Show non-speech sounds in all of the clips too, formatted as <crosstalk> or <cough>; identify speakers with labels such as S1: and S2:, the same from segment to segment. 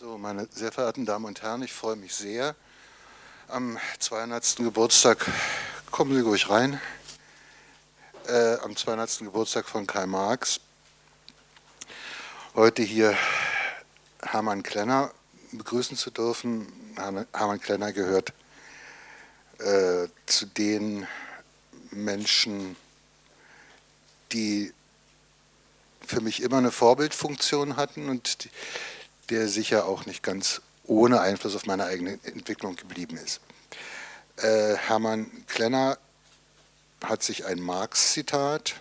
S1: So, meine sehr verehrten Damen und Herren, ich freue mich sehr. Am 200. Geburtstag, kommen Sie ruhig rein, äh, am 200. Geburtstag von Karl Marx, heute hier Hermann Klenner begrüßen zu dürfen. Hermann Klenner gehört äh, zu den Menschen, die für mich immer eine Vorbildfunktion hatten und die, der sicher auch nicht ganz ohne Einfluss auf meine eigene Entwicklung geblieben ist. Äh, Hermann Klenner hat sich ein Marx-Zitat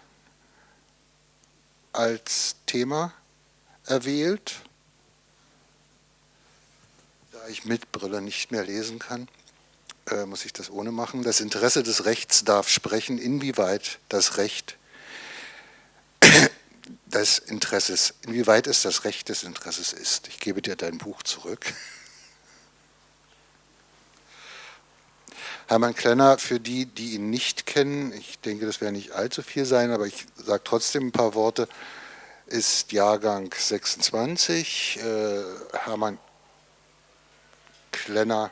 S1: als Thema erwählt, da ich mit Brille nicht mehr lesen kann äh, muss ich das ohne machen. Das Interesse des Rechts darf sprechen, inwieweit das Recht des Interesses, inwieweit es das Recht des Interesses ist. Ich gebe dir dein Buch zurück. <laughs> Hermann Klenner, für die, die ihn nicht kennen, ich denke, das werden nicht allzu viel sein, aber ich sage trotzdem ein paar Worte, ist Jahrgang 26. Äh, Hermann Klenner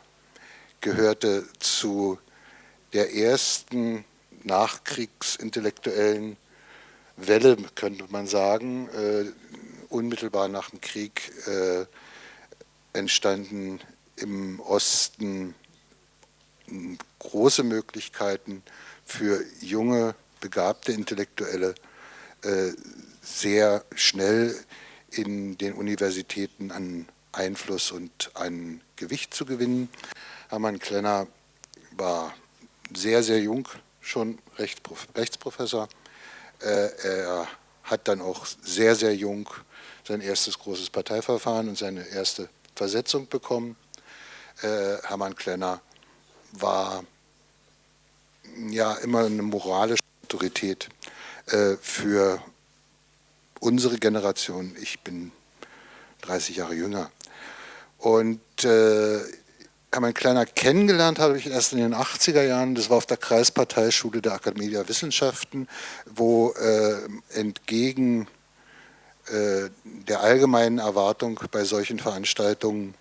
S1: gehörte zu der ersten nachkriegsintellektuellen Welle, könnte man sagen, äh, unmittelbar nach dem Krieg äh, entstanden im Osten große Möglichkeiten für junge, begabte Intellektuelle, äh, sehr schnell in den Universitäten an Einfluss und an Gewicht zu gewinnen. Hermann Klenner war sehr, sehr jung, schon Rechtsprofessor. Äh, er hat dann auch sehr, sehr jung sein erstes großes Parteiverfahren und seine erste Versetzung bekommen. Äh, Hermann Klenner war ja immer eine moralische Autorität äh, für unsere Generation. Ich bin 30 Jahre jünger. Und äh, Hermann Kleiner kennengelernt habe ich erst in den 80er Jahren, das war auf der Kreisparteischule der Akademie der Wissenschaften, wo äh, entgegen äh, der allgemeinen Erwartung bei solchen Veranstaltungen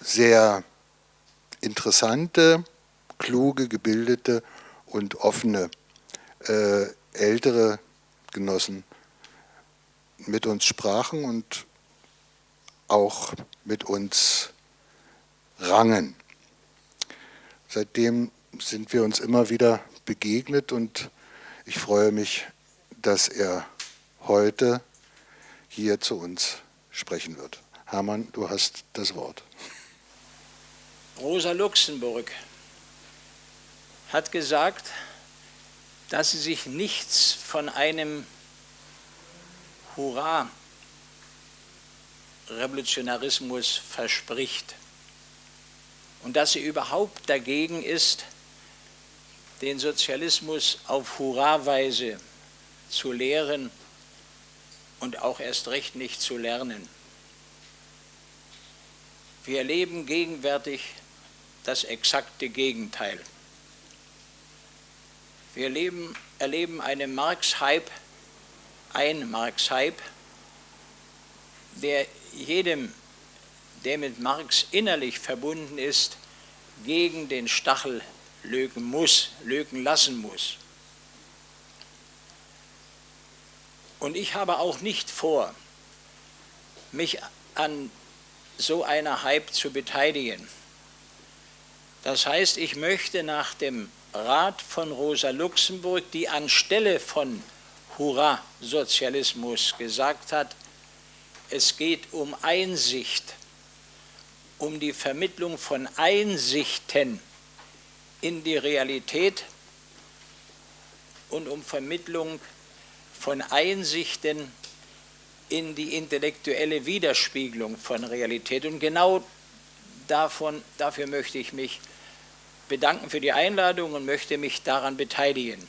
S1: sehr interessante, kluge, gebildete und offene äh, ältere Genossen mit uns sprachen und auch mit uns rangen. Seitdem sind wir uns immer wieder begegnet und ich freue mich, dass er heute hier zu uns sprechen wird. Hermann, du hast das Wort.
S2: Rosa Luxemburg hat gesagt, dass sie sich nichts von einem Hurra Revolutionarismus verspricht und dass sie überhaupt dagegen ist, den Sozialismus auf Hurraweise zu lehren und auch erst recht nicht zu lernen. Wir erleben gegenwärtig das exakte Gegenteil. Wir erleben, erleben einen Marx-Hype, ein Marx-Hype, der jedem, der mit Marx innerlich verbunden ist, gegen den Stachel lögen muss, lögen lassen muss. Und ich habe auch nicht vor, mich an so einer Hype zu beteiligen. Das heißt, ich möchte nach dem Rat von Rosa Luxemburg, die anstelle von Hurra-Sozialismus gesagt hat, es geht um Einsicht, um die Vermittlung von Einsichten in die Realität und um Vermittlung von Einsichten in die intellektuelle Widerspiegelung von Realität. Und genau davon, dafür möchte ich mich bedanken für die Einladung und möchte mich daran beteiligen.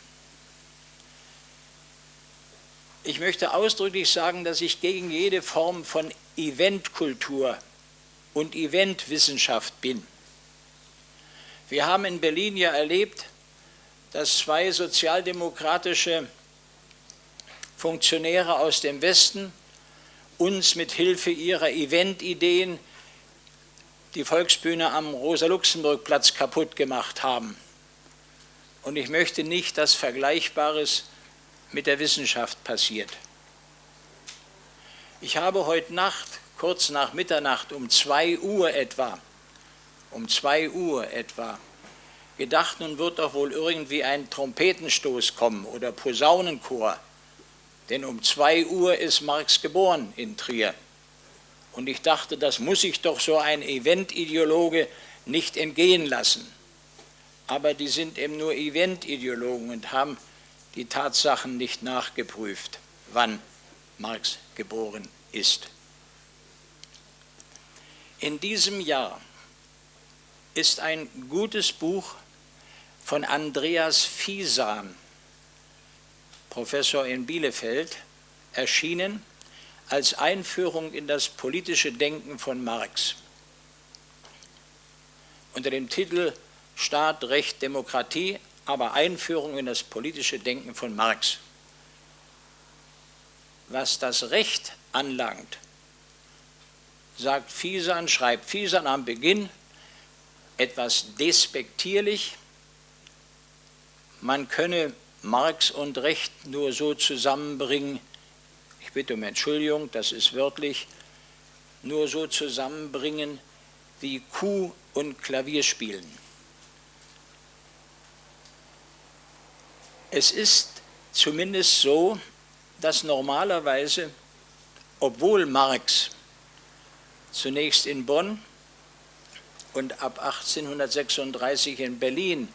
S2: Ich möchte ausdrücklich sagen, dass ich gegen jede Form von Eventkultur und Eventwissenschaft bin. Wir haben in Berlin ja erlebt, dass zwei sozialdemokratische Funktionäre aus dem Westen uns mit Hilfe ihrer Eventideen die Volksbühne am Rosa-Luxemburg-Platz kaputt gemacht haben. Und ich möchte nicht, dass Vergleichbares mit der Wissenschaft passiert. Ich habe heute Nacht, kurz nach Mitternacht, um 2 Uhr etwa, um 2 Uhr etwa, gedacht, nun wird doch wohl irgendwie ein Trompetenstoß kommen oder Posaunenchor. Denn um 2 Uhr ist Marx geboren in Trier. Und ich dachte, das muss sich doch so ein Eventideologe nicht entgehen lassen. Aber die sind eben nur Eventideologen und haben die Tatsachen nicht nachgeprüft, wann Marx geboren ist. In diesem Jahr ist ein gutes Buch von Andreas Fiesan, Professor in Bielefeld, erschienen als Einführung in das politische Denken von Marx. Unter dem Titel Staat, Recht, Demokratie, aber Einführung in das politische Denken von Marx. Was das Recht anlangt, sagt Fiesan, schreibt Fiesan am Beginn etwas despektierlich, man könne Marx und Recht nur so zusammenbringen, ich bitte um Entschuldigung, das ist wörtlich, nur so zusammenbringen wie Kuh und Klavierspielen. Es ist zumindest so, dass normalerweise, obwohl Marx zunächst in Bonn und ab 1836 in Berlin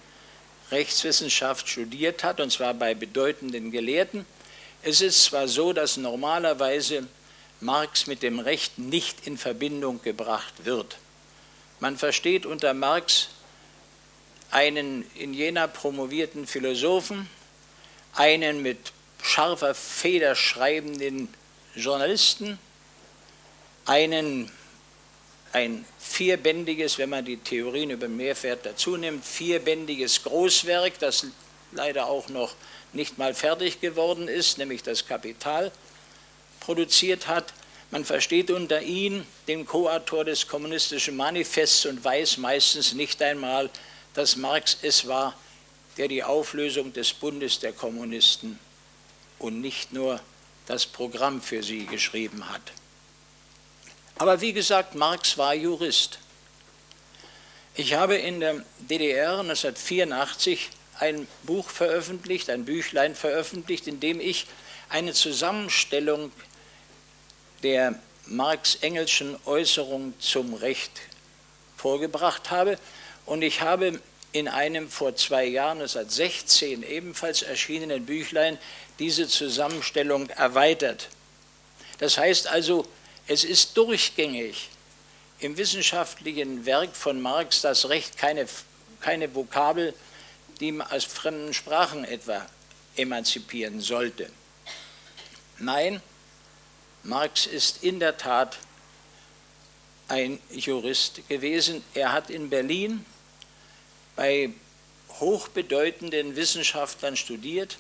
S2: Rechtswissenschaft studiert hat, und zwar bei bedeutenden Gelehrten. Es ist zwar so, dass normalerweise Marx mit dem Recht nicht in Verbindung gebracht wird. Man versteht unter Marx einen in Jena promovierten Philosophen, einen mit scharfer Feder schreibenden Journalisten, einen ein vierbändiges, wenn man die Theorien über Mehrwert dazu nimmt, vierbändiges Großwerk, das leider auch noch nicht mal fertig geworden ist, nämlich das Kapital produziert hat. Man versteht unter ihn den Co-Autor des Kommunistischen Manifests und weiß meistens nicht einmal, dass Marx es war, der die Auflösung des Bundes der Kommunisten und nicht nur das Programm für sie geschrieben hat. Aber wie gesagt, Marx war Jurist. Ich habe in der DDR 1984 ein Buch veröffentlicht, ein Büchlein veröffentlicht, in dem ich eine Zusammenstellung der Marx-Engelschen Äußerung zum Recht vorgebracht habe. Und ich habe in einem vor zwei Jahren, 1916, ebenfalls erschienenen Büchlein diese Zusammenstellung erweitert. Das heißt also, es ist durchgängig im wissenschaftlichen Werk von Marx das Recht keine, keine Vokabel, die man aus fremden Sprachen etwa emanzipieren sollte. Nein, Marx ist in der Tat ein Jurist gewesen. Er hat in Berlin bei hochbedeutenden Wissenschaftlern studiert.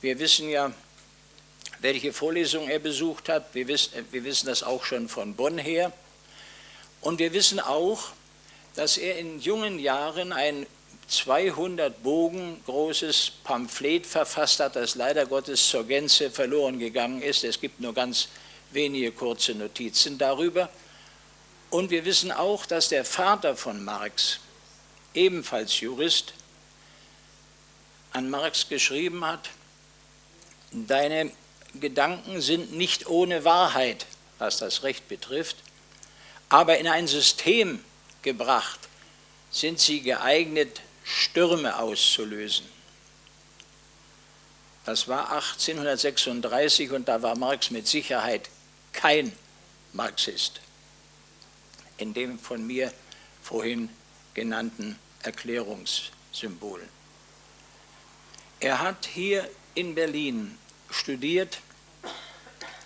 S2: Wir wissen ja, welche Vorlesung er besucht hat. Wir wissen, wir wissen das auch schon von Bonn her. Und wir wissen auch, dass er in jungen Jahren ein 200 Bogen großes Pamphlet verfasst hat, das leider Gottes zur Gänze verloren gegangen ist. Es gibt nur ganz wenige kurze Notizen darüber. Und wir wissen auch, dass der Vater von Marx, ebenfalls Jurist, an Marx geschrieben hat, deine Gedanken sind nicht ohne Wahrheit, was das Recht betrifft, aber in ein System gebracht sind sie geeignet, Stürme auszulösen. Das war 1836 und da war Marx mit Sicherheit kein Marxist in dem von mir vorhin genannten Erklärungssymbol. Er hat hier in Berlin studiert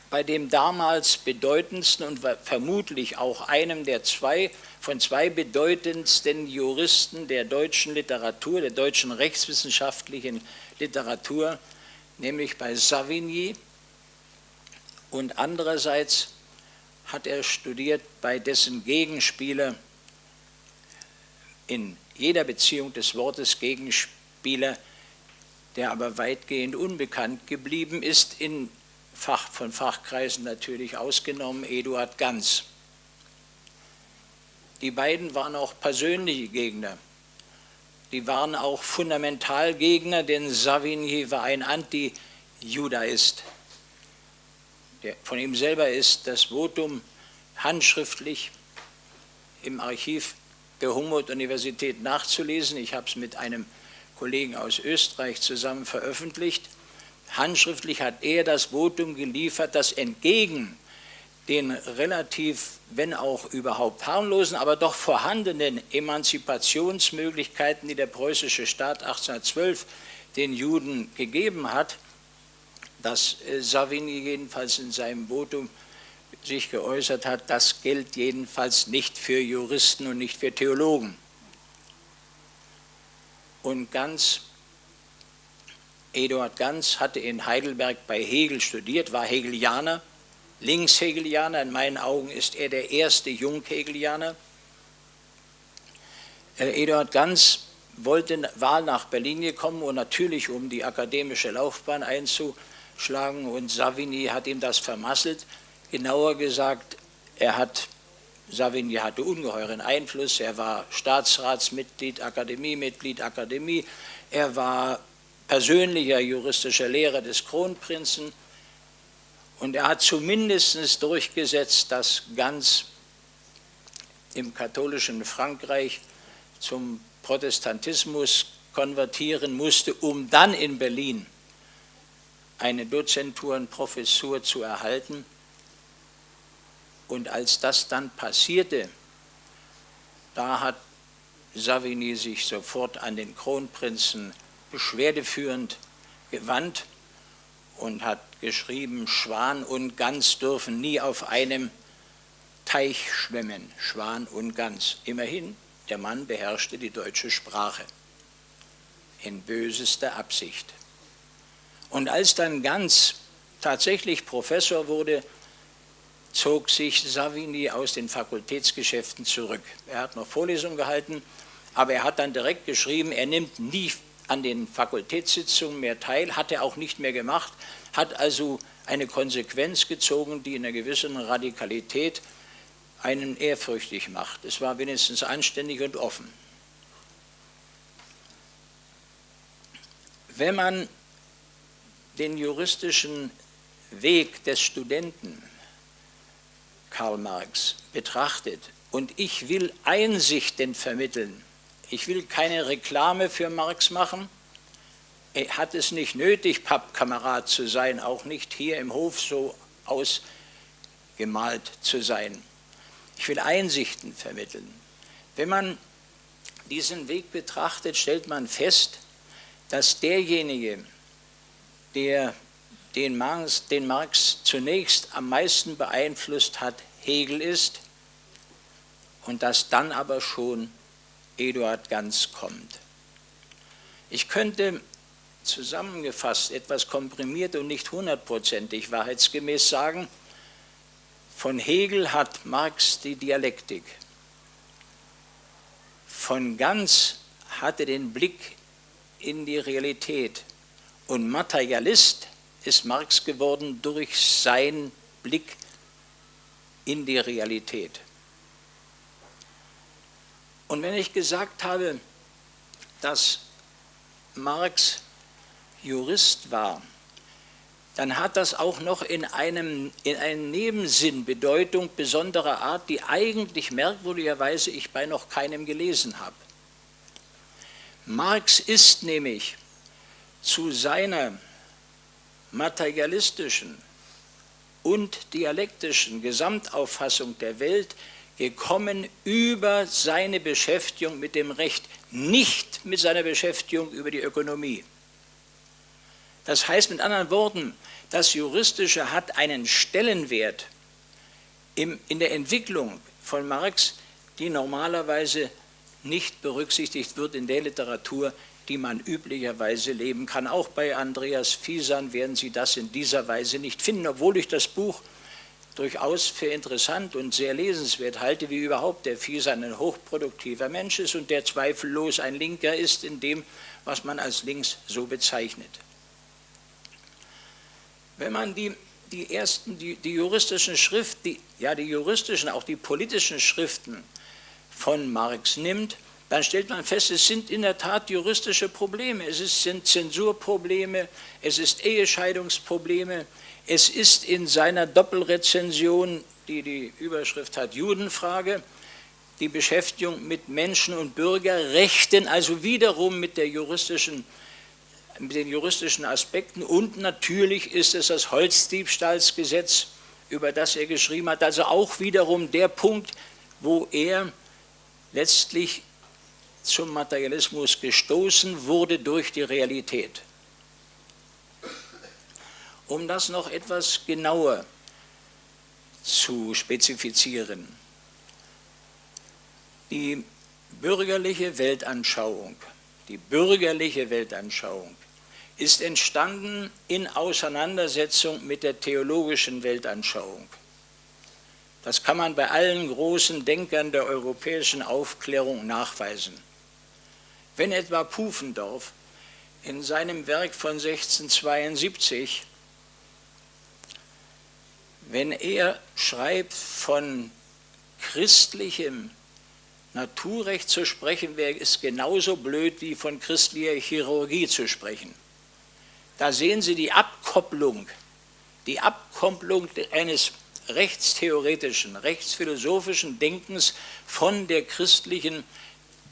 S2: bei dem damals bedeutendsten und vermutlich auch einem der zwei von zwei bedeutendsten Juristen der deutschen Literatur, der deutschen rechtswissenschaftlichen Literatur, nämlich bei Savigny und andererseits hat er studiert bei dessen Gegenspieler, in jeder Beziehung des Wortes Gegenspieler, der aber weitgehend unbekannt geblieben ist, in Fach, von Fachkreisen natürlich ausgenommen, Eduard Ganz. Die beiden waren auch persönliche Gegner. Die waren auch Fundamentalgegner, denn Savigny war ein Anti-Judaist. Von ihm selber ist das Votum handschriftlich im Archiv der Humboldt-Universität nachzulesen. Ich habe es mit einem Kollegen aus Österreich zusammen veröffentlicht. Handschriftlich hat er das Votum geliefert, das entgegen den relativ, wenn auch überhaupt harmlosen, aber doch vorhandenen Emanzipationsmöglichkeiten, die der preußische Staat 1812 den Juden gegeben hat, dass äh, Savigny jedenfalls in seinem Votum sich geäußert hat, das gilt jedenfalls nicht für Juristen und nicht für Theologen. Und ganz, Eduard Ganz hatte in Heidelberg bei Hegel studiert, war Hegelianer, Linkshegelianer, in meinen Augen ist er der erste Junghegelianer. Äh, Eduard Ganz wollte, war nach Berlin gekommen und natürlich um die akademische Laufbahn einzuschlagen und Savigny hat ihm das vermasselt. Genauer gesagt, er hat, Savigny hatte ungeheuren Einfluss, er war Staatsratsmitglied, Akademiemitglied, Akademie, er war persönlicher juristischer Lehrer des Kronprinzen, und er hat zumindest durchgesetzt, dass ganz im katholischen Frankreich zum Protestantismus konvertieren musste, um dann in Berlin eine Dozentur und Professur zu erhalten. Und als das dann passierte, da hat Savigny sich sofort an den Kronprinzen beschwerdeführend gewandt und hat geschrieben, Schwan und Gans dürfen nie auf einem Teich schwimmen, Schwan und Gans. Immerhin, der Mann beherrschte die deutsche Sprache in bösester Absicht. Und als dann Gans tatsächlich Professor wurde, zog sich Savigny aus den Fakultätsgeschäften zurück. Er hat noch Vorlesungen gehalten, aber er hat dann direkt geschrieben, er nimmt nie an den Fakultätssitzungen mehr teil, hat er auch nicht mehr gemacht, hat also eine Konsequenz gezogen, die in einer gewissen Radikalität einen ehrfürchtig macht. Es war wenigstens anständig und offen. Wenn man den juristischen Weg des Studenten Karl Marx betrachtet und ich will Einsichten vermitteln, ich will keine Reklame für Marx machen, er hat es nicht nötig, Pappkamerad zu sein, auch nicht hier im Hof so ausgemalt zu sein. Ich will Einsichten vermitteln. Wenn man diesen Weg betrachtet, stellt man fest, dass derjenige, der den Marx, den Marx zunächst am meisten beeinflusst hat, Hegel ist. Und dass dann aber schon Eduard Ganz kommt. Ich könnte zusammengefasst, etwas komprimiert und nicht hundertprozentig wahrheitsgemäß sagen, von Hegel hat Marx die Dialektik, von Ganz hatte den Blick in die Realität. Und Materialist ist Marx geworden durch seinen Blick in die Realität. Und wenn ich gesagt habe, dass Marx Jurist war, dann hat das auch noch in einem, in einem Nebensinn Bedeutung besonderer Art, die eigentlich merkwürdigerweise ich bei noch keinem gelesen habe. Marx ist nämlich zu seiner materialistischen und dialektischen Gesamtauffassung der Welt gekommen über seine Beschäftigung mit dem Recht, nicht mit seiner Beschäftigung über die Ökonomie. Das heißt mit anderen Worten, das Juristische hat einen Stellenwert in der Entwicklung von Marx, die normalerweise nicht berücksichtigt wird in der Literatur, die man üblicherweise leben kann. Auch bei Andreas Fiesan werden Sie das in dieser Weise nicht finden, obwohl ich das Buch durchaus für interessant und sehr lesenswert halte, wie überhaupt der Fiesan ein hochproduktiver Mensch ist und der zweifellos ein Linker ist in dem, was man als links so bezeichnet. Wenn man die, die ersten, die, die juristischen Schriften, die, ja die juristischen, auch die politischen Schriften von Marx nimmt, dann stellt man fest, es sind in der Tat juristische Probleme. Es sind Zensurprobleme, es ist Ehescheidungsprobleme, es ist in seiner Doppelrezension, die die Überschrift hat, Judenfrage, die Beschäftigung mit Menschen- und Bürgerrechten, also wiederum mit, juristischen, mit den juristischen Aspekten. Und natürlich ist es das Holzdiebstahlsgesetz, über das er geschrieben hat, also auch wiederum der Punkt, wo er letztlich zum Materialismus gestoßen wurde durch die Realität. Um das noch etwas genauer zu spezifizieren. Die bürgerliche Weltanschauung, die bürgerliche Weltanschauung ist entstanden in Auseinandersetzung mit der theologischen Weltanschauung. Das kann man bei allen großen Denkern der europäischen Aufklärung nachweisen. Wenn etwa Pufendorf in seinem Werk von 1672, wenn er schreibt von christlichem Naturrecht zu sprechen, wäre es genauso blöd wie von christlicher Chirurgie zu sprechen. Da sehen Sie die Abkopplung, die Abkopplung eines rechtstheoretischen, rechtsphilosophischen Denkens von der christlichen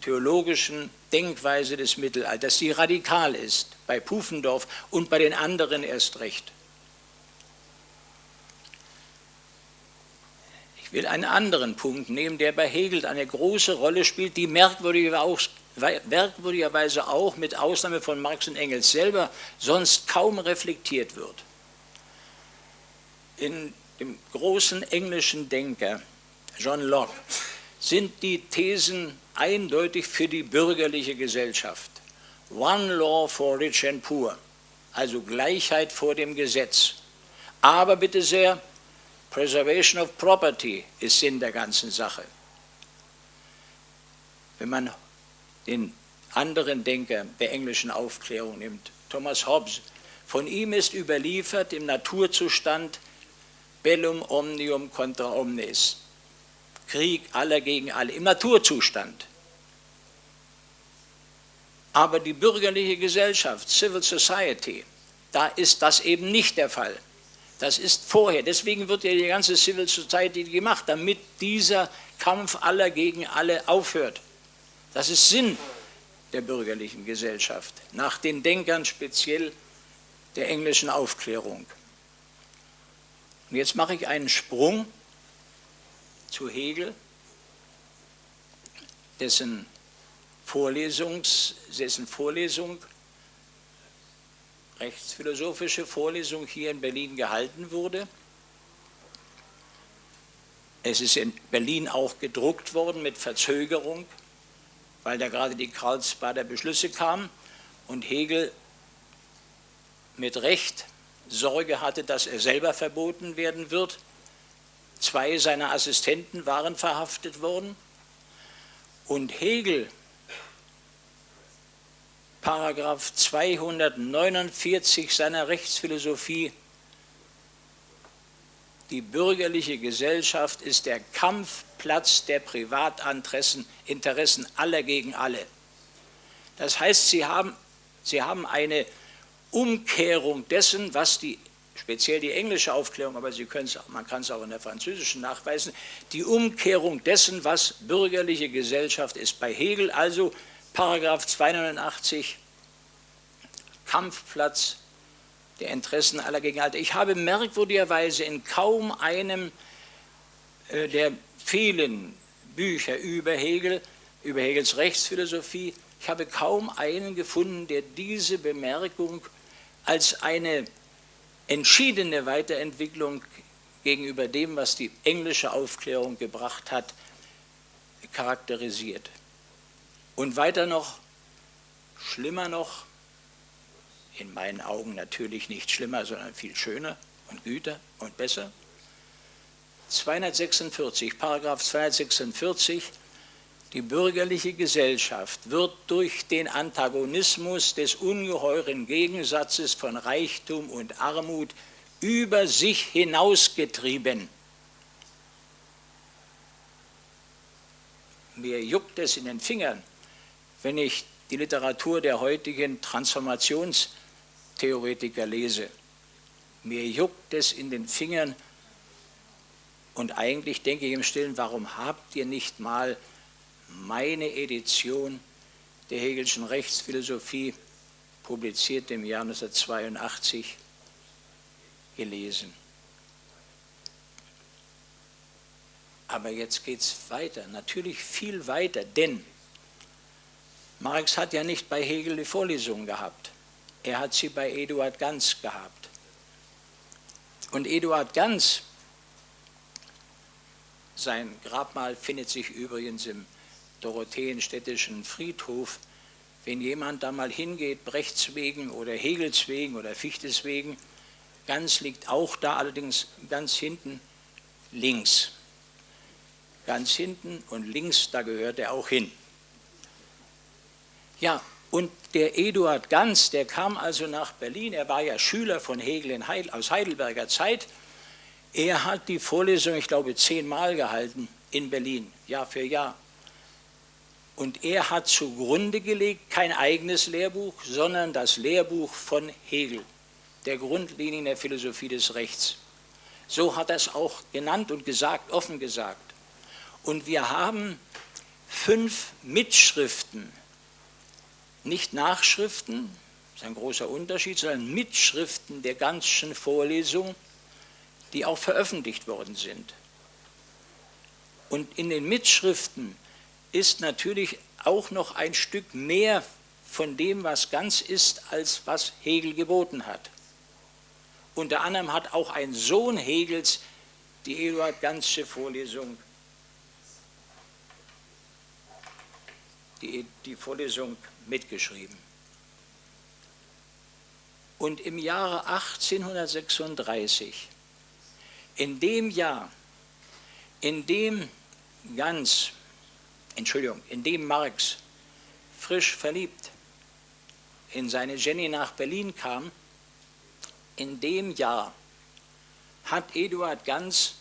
S2: theologischen Denkweise des Mittelalters, die radikal ist, bei Pufendorf und bei den anderen erst recht. Ich will einen anderen Punkt nehmen, der bei Hegel eine große Rolle spielt, die merkwürdigerweise auch mit Ausnahme von Marx und Engels selber sonst kaum reflektiert wird. In dem großen englischen Denker John Locke sind die Thesen eindeutig für die bürgerliche Gesellschaft. One law for rich and poor, also Gleichheit vor dem Gesetz. Aber bitte sehr, Preservation of Property ist Sinn der ganzen Sache. Wenn man den anderen Denker der englischen Aufklärung nimmt, Thomas Hobbes, von ihm ist überliefert im Naturzustand Bellum omnium contra omnes. Krieg aller gegen alle, im Naturzustand. Aber die bürgerliche Gesellschaft, Civil Society, da ist das eben nicht der Fall. Das ist vorher. Deswegen wird ja die ganze Civil Society gemacht, damit dieser Kampf aller gegen alle aufhört. Das ist Sinn der bürgerlichen Gesellschaft, nach den Denkern speziell der englischen Aufklärung. Und jetzt mache ich einen Sprung zu Hegel, dessen, Vorlesungs, dessen Vorlesung, rechtsphilosophische Vorlesung hier in Berlin gehalten wurde. Es ist in Berlin auch gedruckt worden mit Verzögerung, weil da gerade die Karlsbader Beschlüsse kamen und Hegel mit Recht Sorge hatte, dass er selber verboten werden wird. Zwei seiner Assistenten waren verhaftet worden. Und Hegel, Paragraph 249 seiner Rechtsphilosophie, die bürgerliche Gesellschaft ist der Kampfplatz der Privatinteressen Interessen aller gegen alle. Das heißt, sie haben, sie haben eine Umkehrung dessen, was die, speziell die englische Aufklärung, aber Sie man kann es auch in der französischen nachweisen, die Umkehrung dessen, was bürgerliche Gesellschaft ist. Bei Hegel also Paragraph 289, Kampfplatz der Interessen aller gegen. Ich habe merkwürdigerweise in kaum einem äh, der vielen Bücher über Hegel, über Hegels Rechtsphilosophie, ich habe kaum einen gefunden, der diese Bemerkung als eine entschiedene Weiterentwicklung gegenüber dem, was die englische Aufklärung gebracht hat, charakterisiert. Und weiter noch schlimmer noch, in meinen Augen natürlich nicht schlimmer, sondern viel schöner und güter und besser. 246, Paragraph 246, die bürgerliche Gesellschaft wird durch den Antagonismus des ungeheuren Gegensatzes von Reichtum und Armut über sich hinausgetrieben. Mir juckt es in den Fingern, wenn ich die Literatur der heutigen Transformationstheoretiker lese. Mir juckt es in den Fingern und eigentlich denke ich im Stillen, warum habt ihr nicht mal meine Edition der Hegelschen Rechtsphilosophie, publiziert im Jahr 1982, gelesen? Aber jetzt geht es weiter, natürlich viel weiter, denn Marx hat ja nicht bei Hegel die Vorlesung gehabt. Er hat sie bei Eduard Ganz gehabt. Und Eduard Ganz, sein Grabmal findet sich übrigens im Dorotheenstädtischen Friedhof. Wenn jemand da mal hingeht, Brechts wegen oder Hegels wegen oder Fichtes wegen, Ganz liegt auch da, allerdings ganz hinten links ganz hinten und links, da gehört er auch hin. Ja, und der Eduard Ganz, der kam also nach Berlin, er war ja Schüler von Hegel Heidel, aus Heidelberger Zeit. Er hat die Vorlesung, ich glaube, zehnmal gehalten in Berlin, Jahr für Jahr. Und er hat zugrunde gelegt kein eigenes Lehrbuch, sondern das Lehrbuch von Hegel, der Grundlinien der Philosophie des Rechts. So hat er es auch genannt und gesagt, offen gesagt. Und wir haben fünf Mitschriften, nicht Nachschriften, das ist ein großer Unterschied, sondern Mitschriften der ganzen Vorlesung, die auch veröffentlicht worden sind. Und in den Mitschriften ist natürlich auch noch ein Stück mehr von dem, was ganz ist, als was Hegel geboten hat. Unter anderem hat auch ein Sohn Hegels die Eduard Ganzsche Vorlesung die, die Vorlesung mitgeschrieben. Und im Jahre 1836, in dem Jahr, in dem Ganz, Entschuldigung, in dem Marx frisch verliebt in seine Jenny nach Berlin kam, in dem Jahr hat Eduard Ganz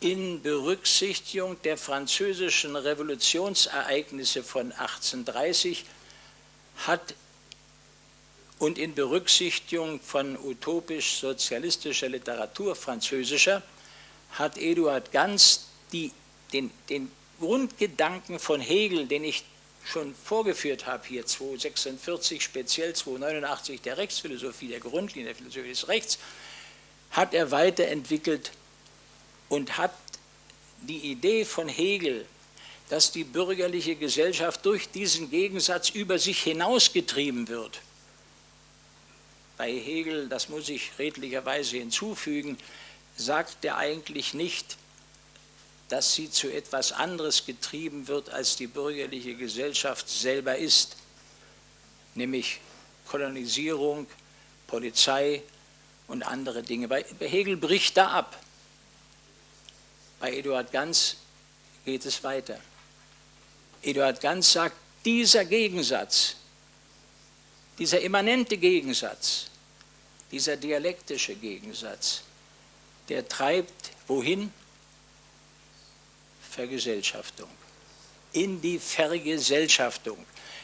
S2: in Berücksichtigung der französischen Revolutionsereignisse von 1830 hat und in Berücksichtigung von utopisch-sozialistischer Literatur französischer hat Eduard Ganz die, den, den Grundgedanken von Hegel, den ich schon vorgeführt habe, hier 246, speziell 289 der Rechtsphilosophie, der Grundlinie der Philosophie des Rechts, hat er weiterentwickelt und hat die Idee von Hegel, dass die bürgerliche Gesellschaft durch diesen Gegensatz über sich hinausgetrieben wird. Bei Hegel, das muss ich redlicherweise hinzufügen, sagt er eigentlich nicht, dass sie zu etwas anderes getrieben wird, als die bürgerliche Gesellschaft selber ist, nämlich Kolonisierung, Polizei und andere Dinge. Bei Hegel bricht da ab. Bei Eduard Ganz geht es weiter. Eduard Ganz sagt, dieser Gegensatz, dieser immanente Gegensatz, dieser dialektische Gegensatz, der treibt wohin? Vergesellschaftung. In die Vergesellschaftung.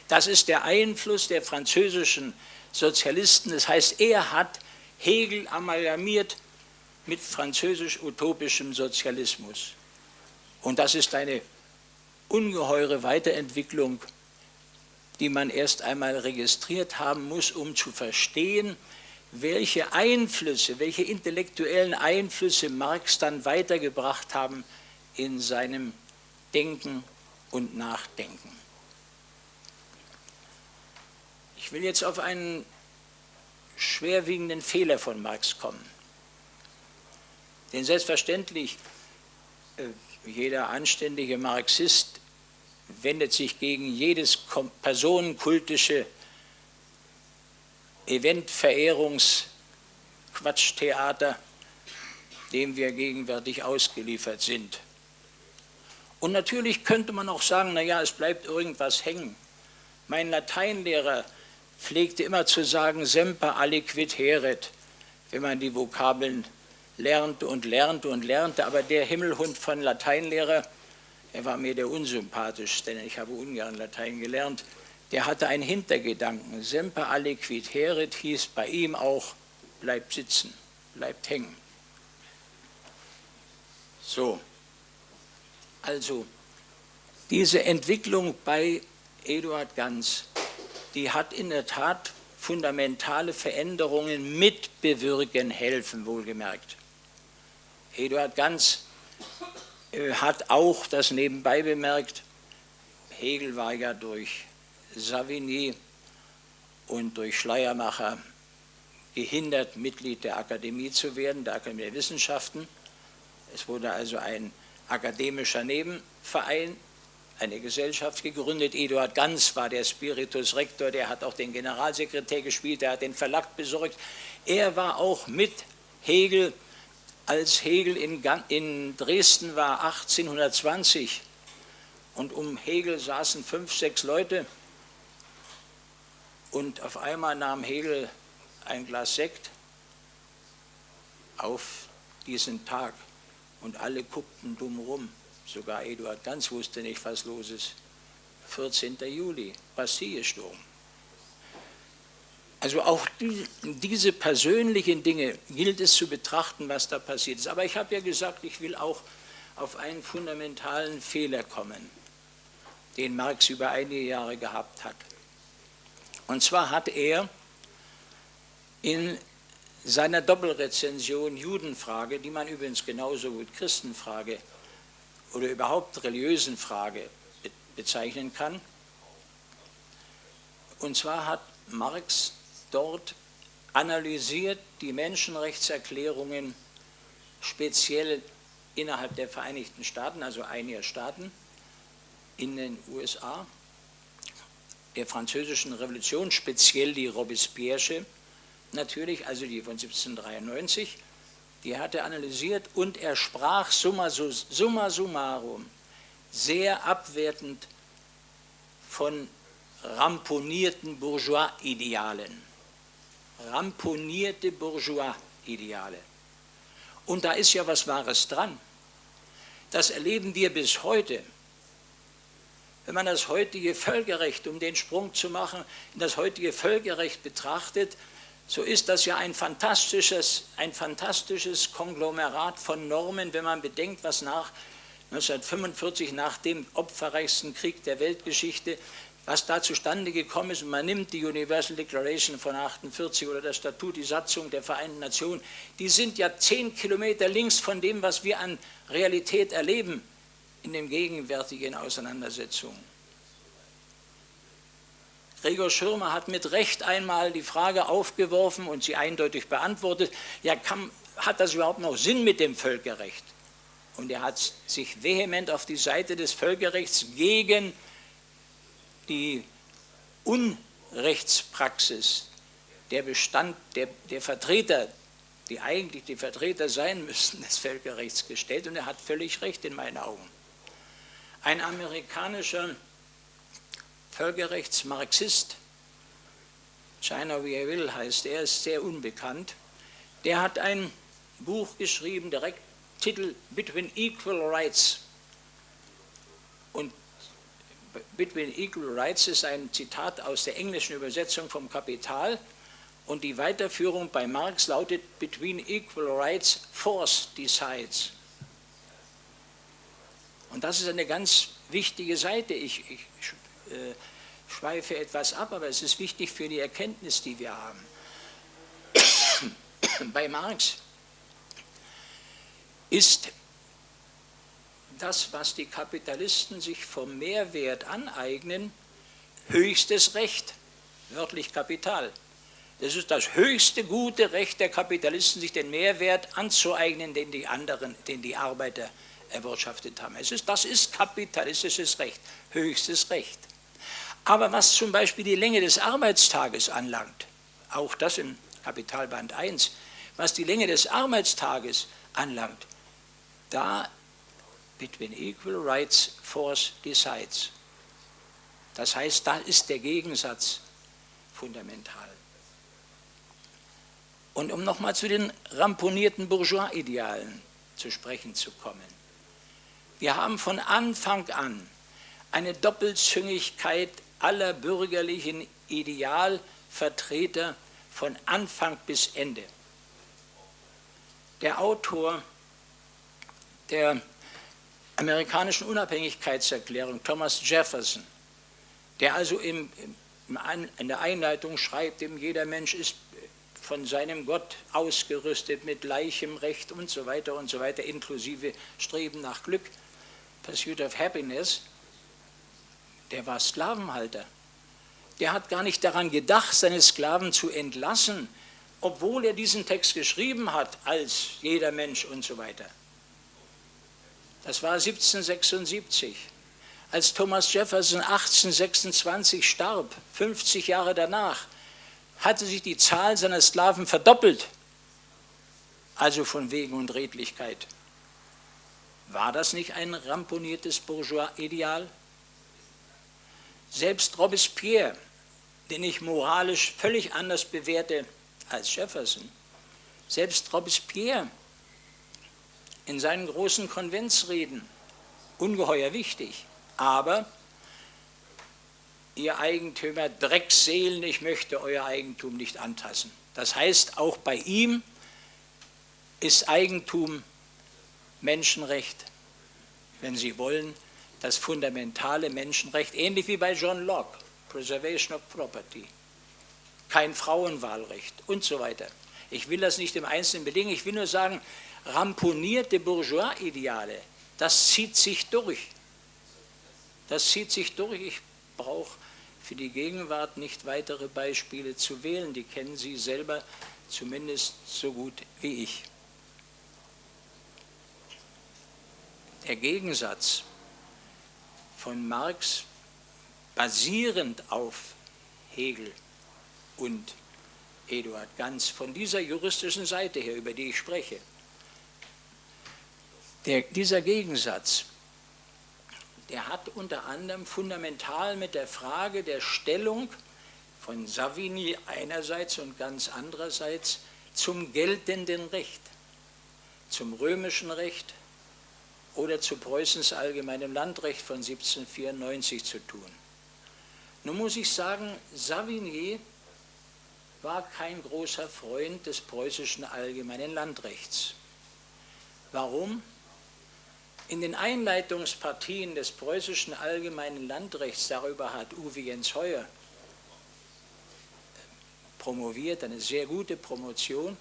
S2: Das ist der Einfluss der französischen Sozialisten. Das heißt, er hat Hegel amalgamiert mit französisch-utopischem Sozialismus. Und das ist eine ungeheure Weiterentwicklung, die man erst einmal registriert haben muss, um zu verstehen, welche Einflüsse, welche intellektuellen Einflüsse Marx dann weitergebracht haben in seinem Denken und Nachdenken. Ich will jetzt auf einen schwerwiegenden Fehler von Marx kommen. Denn selbstverständlich, äh, jeder anständige Marxist wendet sich gegen jedes personenkultische Eventverehrungsquatschtheater, dem wir gegenwärtig ausgeliefert sind. Und natürlich könnte man auch sagen, naja, es bleibt irgendwas hängen. Mein Lateinlehrer pflegte immer zu sagen, semper aliquid heret, wenn man die Vokabeln lernte und lernte und lernte. Aber der Himmelhund von Lateinlehrer, er war mir der unsympathischste, denn ich habe ungern Latein gelernt, der hatte einen Hintergedanken. Semper aliquid heret hieß bei ihm auch, bleibt sitzen, bleibt hängen. So, also diese Entwicklung bei Eduard Ganz, die hat in der Tat fundamentale Veränderungen mitbewirken helfen, wohlgemerkt. Eduard Ganz äh, hat auch das nebenbei bemerkt, Hegel war ja durch Savigny und durch Schleiermacher gehindert, Mitglied der Akademie zu werden, der Akademie der Wissenschaften. Es wurde also ein akademischer Nebenverein, eine Gesellschaft gegründet. Eduard Ganz war der Spiritus Rector, der hat auch den Generalsekretär gespielt, der hat den Verlag besorgt. Er war auch mit Hegel, als Hegel in, in Dresden war 1820 und um Hegel saßen fünf, sechs Leute und auf einmal nahm Hegel ein Glas Sekt auf diesen Tag und alle guckten dumm rum. Sogar Eduard Ganz wusste nicht, was los ist. 14. Juli, Bastillesturm. Also auch die, diese persönlichen Dinge gilt es zu betrachten, was da passiert ist. Aber ich habe ja gesagt, ich will auch auf einen fundamentalen Fehler kommen, den Marx über einige Jahre gehabt hat. Und zwar hat er in seiner Doppelrezension Judenfrage, die man übrigens genauso gut Christenfrage oder überhaupt religiösen Frage bezeichnen kann. Und zwar hat Marx dort analysiert die Menschenrechtserklärungen speziell innerhalb der Vereinigten Staaten, also einiger Staaten in den USA, der französischen Revolution, speziell die Robespierre, natürlich, also die von 1793, die hat er analysiert und er sprach summa, summa summarum sehr abwertend von ramponierten Bourgeois-Idealen. Ramponierte Bourgeois-Ideale. Und da ist ja was Wahres dran. Das erleben wir bis heute. Wenn man das heutige Völkerrecht, um den Sprung zu machen, in das heutige Völkerrecht betrachtet, so ist das ja ein fantastisches, ein fantastisches Konglomerat von Normen, wenn man bedenkt, was nach 1945, nach dem opferreichsten Krieg der Weltgeschichte, was da zustande gekommen ist. Und man nimmt die Universal Declaration von 48 oder das Statut, die Satzung der Vereinten Nationen, die sind ja zehn Kilometer links von dem, was wir an Realität erleben in den gegenwärtigen Auseinandersetzungen. Gregor Schirmer hat mit Recht einmal die Frage aufgeworfen und sie eindeutig beantwortet, ja, kann, hat das überhaupt noch Sinn mit dem Völkerrecht? Und er hat sich vehement auf die Seite des Völkerrechts gegen die Unrechtspraxis der Bestand der, der Vertreter, die eigentlich die Vertreter sein müssten des Völkerrechts gestellt und er hat völlig recht in meinen Augen. Ein amerikanischer Völkerrechtsmarxist, China wie er will heißt, er ist sehr unbekannt, der hat ein Buch geschrieben, direkt Titel Between Equal Rights. Und Between Equal Rights ist ein Zitat aus der englischen Übersetzung vom Kapital und die Weiterführung bei Marx lautet Between Equal Rights, Force decides. Und das ist eine ganz wichtige Seite. Ich, ich schweife etwas ab, aber es ist wichtig für die Erkenntnis, die wir haben. <coughs> Bei Marx ist das, was die Kapitalisten sich vom Mehrwert aneignen, höchstes Recht, wörtlich Kapital. Das ist das höchste gute Recht der Kapitalisten, sich den Mehrwert anzueignen, den die anderen, den die Arbeiter erwirtschaftet haben. Es ist, das ist kapitalistisches Recht, höchstes Recht. Aber was zum Beispiel die Länge des Arbeitstages anlangt, auch das im Kapitalband 1, was die Länge des Arbeitstages anlangt, da between equal rights force decides. Das heißt, da ist der Gegensatz fundamental. Und um nochmal zu den ramponierten Bourgeois-Idealen zu sprechen zu kommen. Wir haben von Anfang an eine Doppelzüngigkeit aller bürgerlichen Idealvertreter von Anfang bis Ende. Der Autor der amerikanischen Unabhängigkeitserklärung, Thomas Jefferson, der also im, im, in der Einleitung schreibt, jeder Mensch ist von seinem Gott ausgerüstet mit gleichem Recht und so weiter und so weiter, inklusive Streben nach Glück, Pursuit of Happiness, der war Sklavenhalter. Der hat gar nicht daran gedacht, seine Sklaven zu entlassen, obwohl er diesen Text geschrieben hat, als jeder Mensch und so weiter. Das war 1776. Als Thomas Jefferson 1826 starb, 50 Jahre danach, hatte sich die Zahl seiner Sklaven verdoppelt. Also von Wegen und Redlichkeit. War das nicht ein ramponiertes Bourgeois-Ideal? Selbst Robespierre, den ich moralisch völlig anders bewerte als Jefferson, selbst Robespierre in seinen großen Konventsreden, ungeheuer wichtig, aber ihr Eigentümer Dreckseelen, ich möchte euer Eigentum nicht antasten. Das heißt, auch bei ihm ist Eigentum Menschenrecht, wenn Sie wollen, das fundamentale Menschenrecht, ähnlich wie bei John Locke, Preservation of Property, kein Frauenwahlrecht und so weiter. Ich will das nicht im Einzelnen bedingen, ich will nur sagen, ramponierte Bourgeois-Ideale, das zieht sich durch. Das zieht sich durch. Ich brauche für die Gegenwart nicht weitere Beispiele zu wählen, die kennen Sie selber zumindest so gut wie ich. Der Gegensatz von Marx basierend auf Hegel und Eduard Ganz, von dieser juristischen Seite her, über die ich spreche. Der, dieser Gegensatz, der hat unter anderem fundamental mit der Frage der Stellung von Savigny einerseits und ganz andererseits zum geltenden Recht, zum römischen Recht, oder zu Preußens allgemeinem Landrecht von 1794 zu tun. Nun muss ich sagen, Savigny war kein großer Freund des preußischen allgemeinen Landrechts. Warum? In den Einleitungspartien des preußischen allgemeinen Landrechts, darüber hat Uwe Jens Heuer promoviert, eine sehr gute Promotion,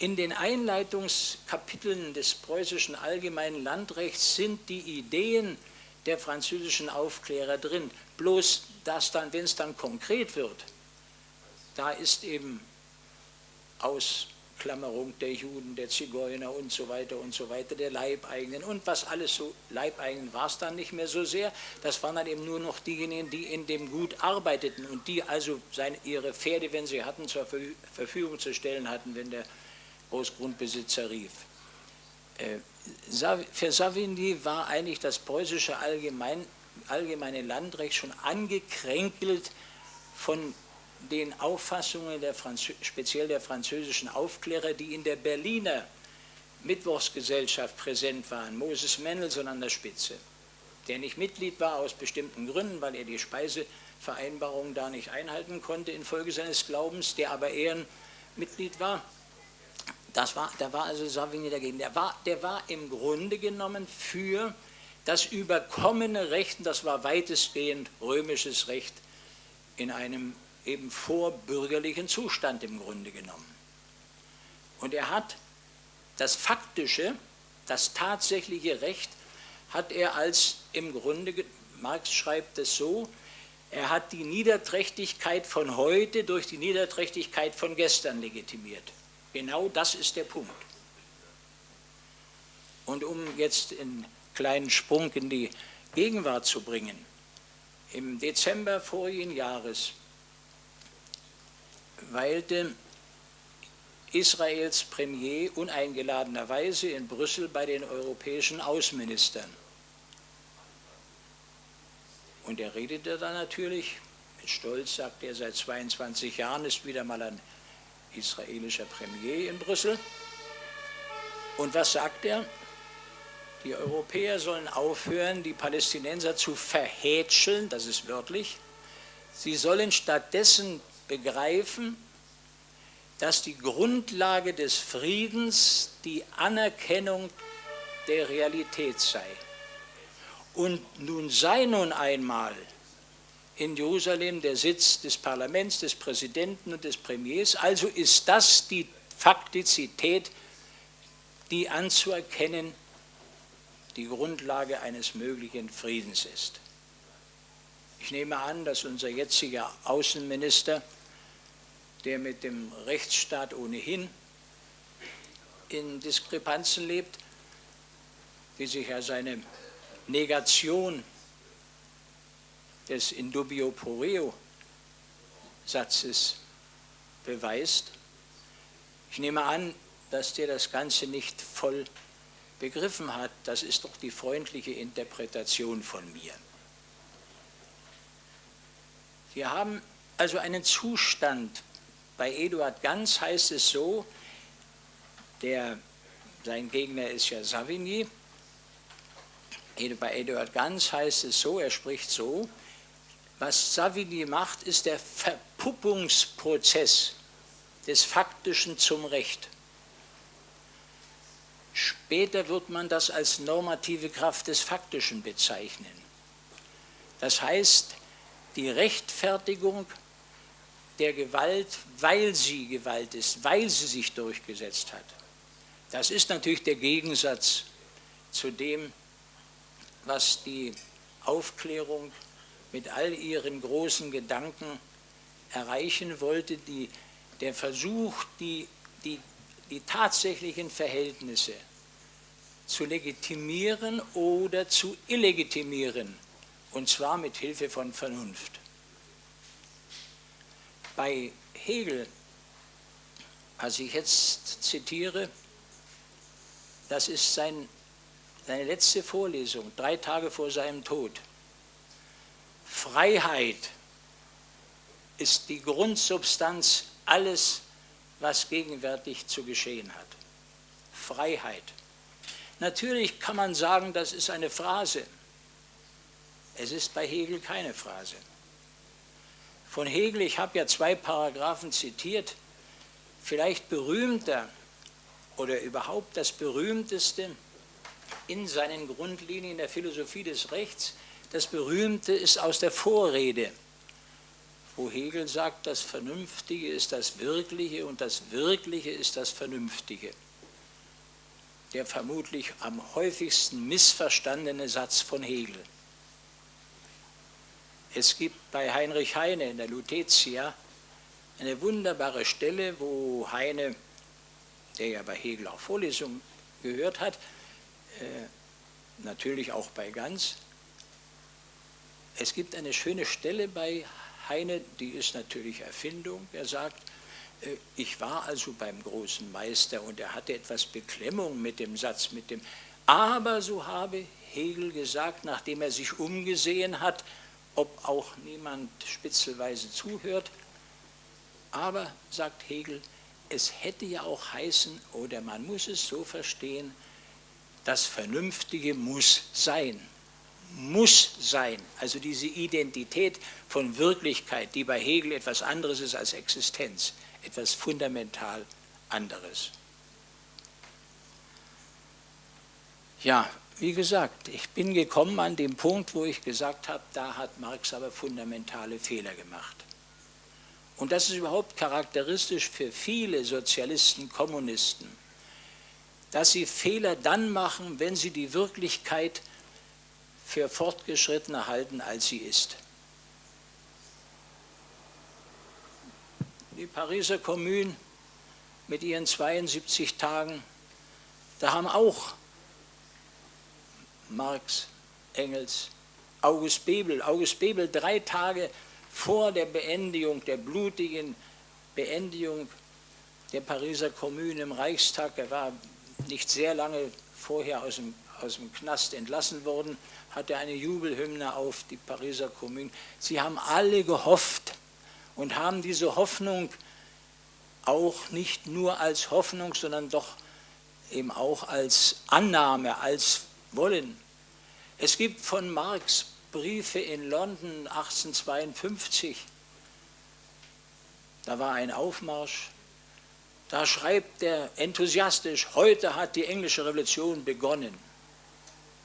S2: in den Einleitungskapiteln des preußischen allgemeinen Landrechts sind die Ideen der französischen Aufklärer drin. Bloß, dass dann, wenn es dann konkret wird, da ist eben Ausklammerung der Juden, der Zigeuner und so weiter und so weiter, der Leibeigenen und was alles so, Leibeigenen war es dann nicht mehr so sehr, das waren dann eben nur noch diejenigen, die in dem Gut arbeiteten und die also seine, ihre Pferde, wenn sie hatten, zur Verfügung zu stellen hatten, wenn der Großgrundbesitzer rief. Äh, für Savigny war eigentlich das preußische Allgemein, allgemeine Landrecht schon angekränkelt von den Auffassungen der speziell der französischen Aufklärer, die in der Berliner Mittwochsgesellschaft präsent waren. Moses Mendelssohn an der Spitze, der nicht Mitglied war aus bestimmten Gründen, weil er die Speisevereinbarung da nicht einhalten konnte infolge seines Glaubens, der aber Ehrenmitglied war das war, da war also Savigny dagegen. Der war, der war im Grunde genommen für das überkommene Recht, das war weitestgehend römisches Recht, in einem eben vorbürgerlichen Zustand im Grunde genommen. Und er hat das faktische, das tatsächliche Recht, hat er als im Grunde, Marx schreibt es so, er hat die Niederträchtigkeit von heute durch die Niederträchtigkeit von gestern legitimiert. Genau das ist der Punkt. Und um jetzt in kleinen Sprung in die Gegenwart zu bringen. Im Dezember vorigen Jahres weilte Israels Premier uneingeladenerweise in Brüssel bei den europäischen Außenministern. Und er redete da natürlich, mit Stolz sagt er, seit 22 Jahren ist wieder mal ein israelischer Premier in Brüssel. Und was sagt er? Die Europäer sollen aufhören, die Palästinenser zu verhätscheln, das ist wörtlich. Sie sollen stattdessen begreifen, dass die Grundlage des Friedens die Anerkennung der Realität sei. Und nun sei nun einmal in Jerusalem der Sitz des Parlaments, des Präsidenten und des Premiers, also ist das die Faktizität, die anzuerkennen die Grundlage eines möglichen Friedens ist. Ich nehme an, dass unser jetziger Außenminister der mit dem Rechtsstaat ohnehin in Diskrepanzen lebt, wie sich ja seine Negation des Indubio pro reo Satzes beweist. Ich nehme an, dass der das Ganze nicht voll begriffen hat. Das ist doch die freundliche Interpretation von mir. Wir haben also einen Zustand bei Eduard Ganz heißt es so, der, sein Gegner ist ja Savigny, bei Eduard Ganz heißt es so, er spricht so, was Savigny macht, ist der Verpuppungsprozess des Faktischen zum Recht. Später wird man das als normative Kraft des Faktischen bezeichnen. Das heißt, die Rechtfertigung der Gewalt, weil sie Gewalt ist, weil sie sich durchgesetzt hat. Das ist natürlich der Gegensatz zu dem, was die Aufklärung mit all ihren großen Gedanken erreichen wollte, die, der Versuch, die, die, die tatsächlichen Verhältnisse zu legitimieren oder zu illegitimieren, und zwar mit Hilfe von Vernunft bei Hegel, was ich jetzt zitiere, das ist sein, seine letzte Vorlesung, drei Tage vor seinem Tod. Freiheit ist die Grundsubstanz alles, was gegenwärtig zu geschehen hat. Freiheit. Natürlich kann man sagen, das ist eine Phrase. Es ist bei Hegel keine Phrase von Hegel, ich habe ja zwei Paragraphen zitiert, vielleicht berühmter oder überhaupt das berühmteste in seinen Grundlinien der Philosophie des Rechts, das berühmte ist aus der Vorrede, wo Hegel sagt, das Vernünftige ist das Wirkliche und das Wirkliche ist das Vernünftige. Der vermutlich am häufigsten missverstandene Satz von Hegel. Es gibt bei Heinrich Heine in der Lutetia eine wunderbare Stelle, wo Heine, der ja bei Hegel auch Vorlesungen gehört hat, äh, natürlich auch bei Ganz, es gibt eine schöne Stelle bei Heine, die ist natürlich Erfindung. Er sagt, äh, ich war also beim großen Meister und er hatte etwas Beklemmung mit dem Satz, mit dem, aber so habe Hegel gesagt, nachdem er sich umgesehen hat, ob auch niemand spitzelweise zuhört. Aber, sagt Hegel, es hätte ja auch heißen, oder man muss es so verstehen, das Vernünftige muss sein. Muss sein. Also diese Identität von Wirklichkeit, die bei Hegel etwas anderes ist als Existenz, etwas fundamental anderes. Ja, wie gesagt, ich bin gekommen an den Punkt, wo ich gesagt habe, da hat Marx aber fundamentale Fehler gemacht. Und das ist überhaupt charakteristisch für viele Sozialisten, Kommunisten, dass sie Fehler dann machen, wenn sie die Wirklichkeit für fortgeschrittener halten, als sie ist. Die Pariser Kommune mit ihren 72 Tagen, da haben auch Marx, Engels, August Bebel. August Bebel drei Tage vor der Beendigung, der blutigen Beendigung der Pariser Kommune im Reichstag, er war nicht sehr lange vorher aus dem, aus dem Knast entlassen worden, hatte eine Jubelhymne auf die Pariser Kommune. Sie haben alle gehofft und haben diese Hoffnung auch nicht nur als Hoffnung, sondern doch eben auch als Annahme, als Wollen. Es gibt von Marx Briefe in London 1852, da war ein Aufmarsch, da schreibt er enthusiastisch, heute hat die englische Revolution begonnen.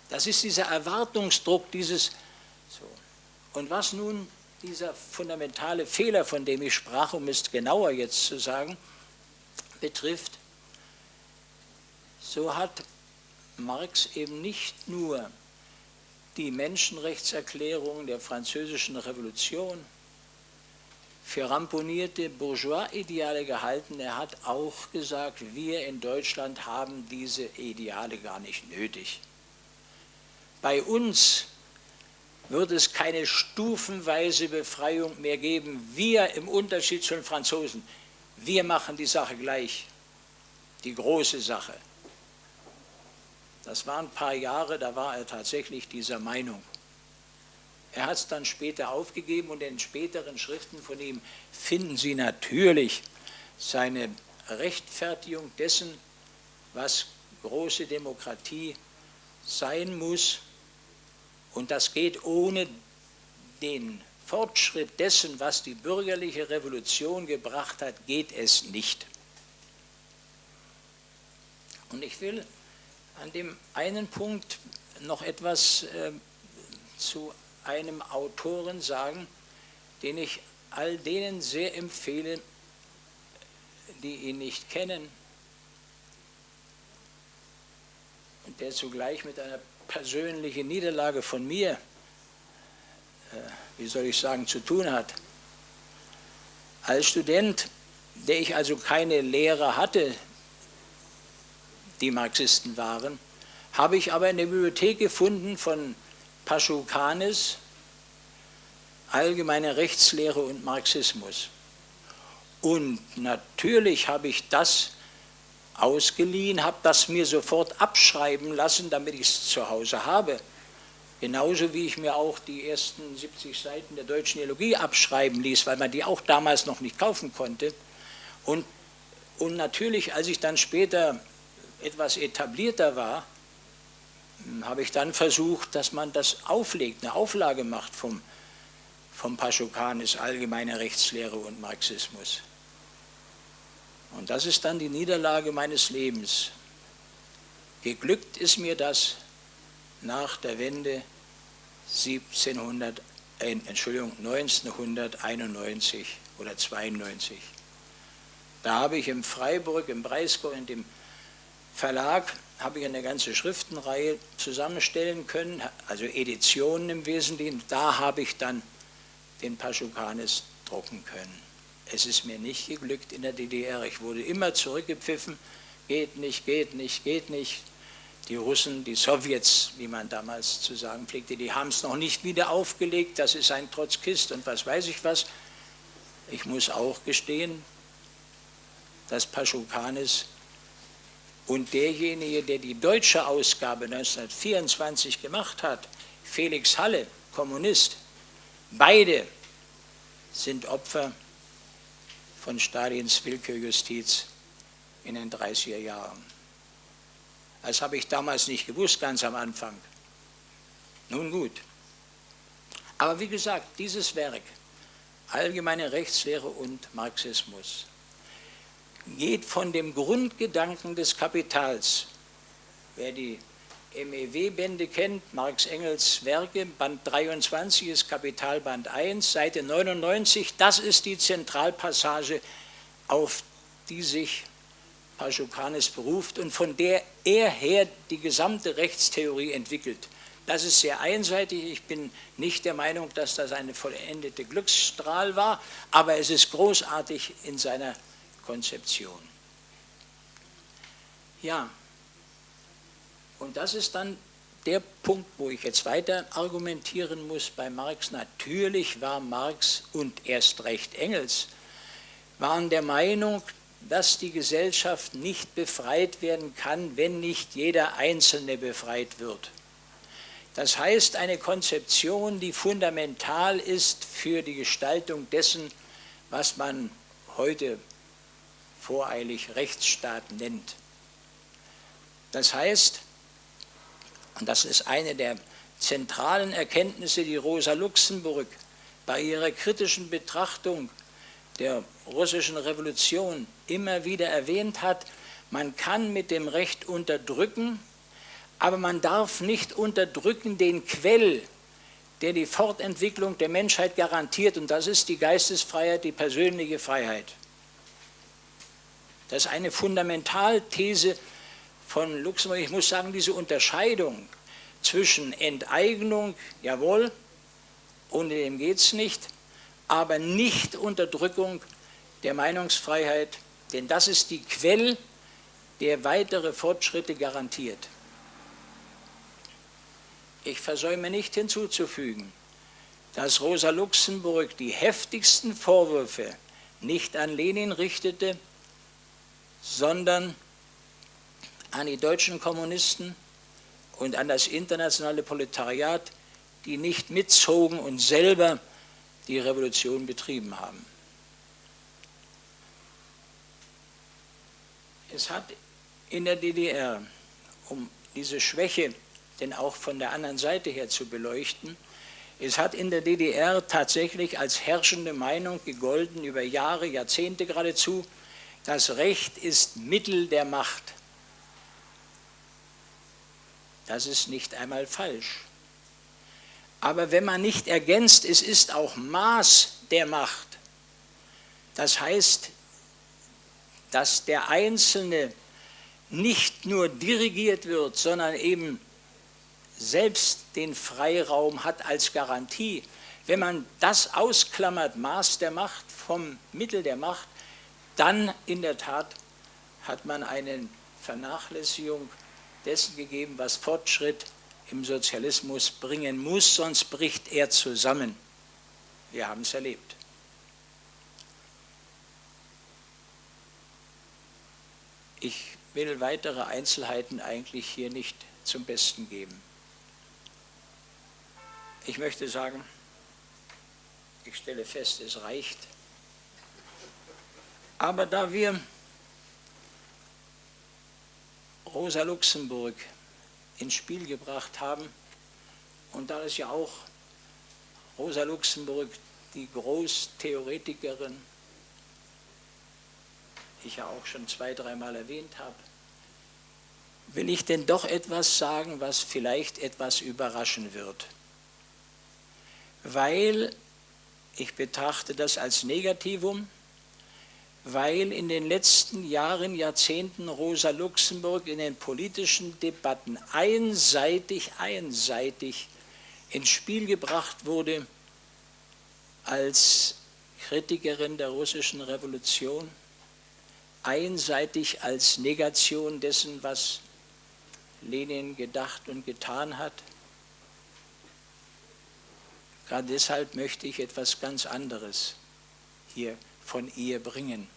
S2: Das ist dieser Erwartungsdruck, dieses so. Und was nun dieser fundamentale Fehler, von dem ich sprach, um es genauer jetzt zu sagen, betrifft, so hat Marx eben nicht nur die Menschenrechtserklärung der französischen Revolution für ramponierte Bourgeois-Ideale gehalten. Er hat auch gesagt, wir in Deutschland haben diese Ideale gar nicht nötig. Bei uns wird es keine stufenweise Befreiung mehr geben. Wir im Unterschied zu den Franzosen, wir machen die Sache gleich, die große Sache. Das waren ein paar Jahre, da war er tatsächlich dieser Meinung. Er hat es dann später aufgegeben und in späteren Schriften von ihm finden Sie natürlich seine Rechtfertigung dessen, was große Demokratie sein muss. Und das geht ohne den Fortschritt dessen, was die bürgerliche Revolution gebracht hat, geht es nicht. Und ich will an dem einen Punkt noch etwas äh, zu einem Autoren sagen, den ich all denen sehr empfehle, die ihn nicht kennen und der zugleich mit einer persönlichen Niederlage von mir, äh, wie soll ich sagen, zu tun hat. Als Student, der ich also keine Lehrer hatte, die Marxisten waren, habe ich aber in der Bibliothek gefunden von Paschukanis, Allgemeine Rechtslehre und Marxismus. Und natürlich habe ich das ausgeliehen, habe das mir sofort abschreiben lassen, damit ich es zu Hause habe. Genauso wie ich mir auch die ersten 70 Seiten der deutschen Theologie abschreiben ließ, weil man die auch damals noch nicht kaufen konnte. Und, und natürlich, als ich dann später etwas etablierter war, hm, habe ich dann versucht, dass man das auflegt, eine Auflage macht vom, vom Paschukanis, allgemeine Rechtslehre und Marxismus. Und das ist dann die Niederlage meines Lebens. Geglückt ist mir das nach der Wende 1700, äh, Entschuldigung, 1991 oder 92. Da habe ich im Freiburg, im Breisgau, in dem Verlag habe ich eine ganze Schriftenreihe zusammenstellen können, also Editionen im Wesentlichen. Da habe ich dann den Paschukanis drucken können. Es ist mir nicht geglückt in der DDR. Ich wurde immer zurückgepfiffen. Geht nicht, geht nicht, geht nicht. Die Russen, die Sowjets, wie man damals zu sagen pflegte, die haben es noch nicht wieder aufgelegt. Das ist ein Trotzkist und was weiß ich was. Ich muss auch gestehen, dass Paschukanis und derjenige, der die deutsche Ausgabe 1924 gemacht hat, Felix Halle, Kommunist, beide sind Opfer von Stalins Willkürjustiz in den 30er Jahren. Das habe ich damals nicht gewusst, ganz am Anfang. Nun gut. Aber wie gesagt, dieses Werk, Allgemeine Rechtslehre und Marxismus, geht von dem Grundgedanken des Kapitals. Wer die MEW-Bände kennt, Marx Engels Werke, Band 23 ist Kapitalband 1, Seite 99, das ist die Zentralpassage, auf die sich Paschukanis beruft und von der er her die gesamte Rechtstheorie entwickelt. Das ist sehr einseitig. Ich bin nicht der Meinung, dass das eine vollendete Glücksstrahl war, aber es ist großartig in seiner Konzeption. Ja, und das ist dann der Punkt, wo ich jetzt weiter argumentieren muss bei Marx. Natürlich war Marx und erst recht Engels, waren der Meinung, dass die Gesellschaft nicht befreit werden kann, wenn nicht jeder Einzelne befreit wird. Das heißt, eine Konzeption, die fundamental ist für die Gestaltung dessen, was man heute voreilig Rechtsstaat nennt. Das heißt, und das ist eine der zentralen Erkenntnisse, die Rosa Luxemburg bei ihrer kritischen Betrachtung der russischen Revolution immer wieder erwähnt hat, man kann mit dem Recht unterdrücken, aber man darf nicht unterdrücken den Quell, der die Fortentwicklung der Menschheit garantiert, und das ist die Geistesfreiheit, die persönliche Freiheit. Das ist eine Fundamentalthese von Luxemburg. Ich muss sagen, diese Unterscheidung zwischen Enteignung, jawohl, ohne dem geht es nicht, aber nicht Unterdrückung der Meinungsfreiheit, denn das ist die Quelle, der weitere Fortschritte garantiert. Ich versäume nicht hinzuzufügen, dass Rosa Luxemburg die heftigsten Vorwürfe nicht an Lenin richtete, sondern an die deutschen Kommunisten und an das internationale Proletariat, die nicht mitzogen und selber die Revolution betrieben haben. Es hat in der DDR, um diese Schwäche denn auch von der anderen Seite her zu beleuchten, es hat in der DDR tatsächlich als herrschende Meinung gegolten, über Jahre, Jahrzehnte geradezu, das Recht ist Mittel der Macht. Das ist nicht einmal falsch. Aber wenn man nicht ergänzt, es ist auch Maß der Macht. Das heißt, dass der Einzelne nicht nur dirigiert wird, sondern eben selbst den Freiraum hat als Garantie. Wenn man das ausklammert, Maß der Macht vom Mittel der Macht, dann in der Tat hat man eine Vernachlässigung dessen gegeben, was Fortschritt im Sozialismus bringen muss, sonst bricht er zusammen. Wir haben es erlebt. Ich will weitere Einzelheiten eigentlich hier nicht zum Besten geben. Ich möchte sagen, ich stelle fest, es reicht. Aber da wir Rosa Luxemburg ins Spiel gebracht haben. Und da ist ja auch Rosa Luxemburg die Großtheoretikerin, ich ja auch schon zwei, dreimal erwähnt habe, will ich denn doch etwas sagen, was vielleicht etwas überraschen wird. Weil ich betrachte das als Negativum, weil in den letzten Jahren, Jahrzehnten Rosa Luxemburg in den politischen Debatten einseitig, einseitig ins Spiel gebracht wurde als Kritikerin der russischen Revolution, einseitig als Negation dessen, was Lenin gedacht und getan hat. Gerade deshalb möchte ich etwas ganz anderes hier von ihr bringen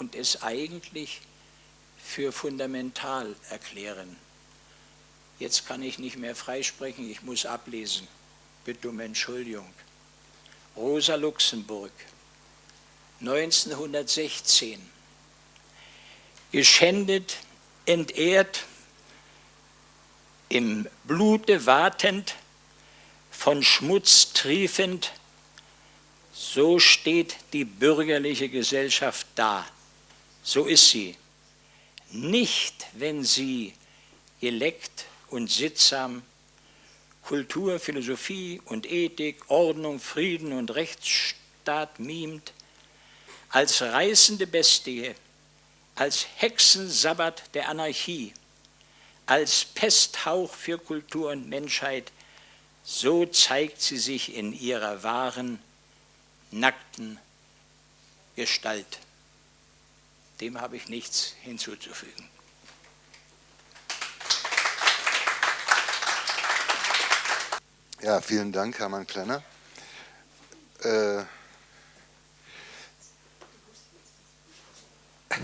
S2: und es eigentlich für fundamental erklären. Jetzt kann ich nicht mehr freisprechen, ich muss ablesen. Bitte um Entschuldigung. Rosa Luxemburg, 1916, geschändet, entehrt, im Blute watend, von Schmutz triefend, so steht die bürgerliche Gesellschaft da. So ist sie. Nicht, wenn sie geleckt und sittsam Kultur, Philosophie und Ethik, Ordnung, Frieden und Rechtsstaat mimt, als reißende Bestie, als Hexensabbat der Anarchie, als Pesthauch für Kultur und Menschheit, so zeigt sie sich in ihrer wahren, nackten Gestalt. Dem habe ich nichts hinzuzufügen.
S1: Ja, vielen Dank, Hermann Klenner. Äh, <laughs>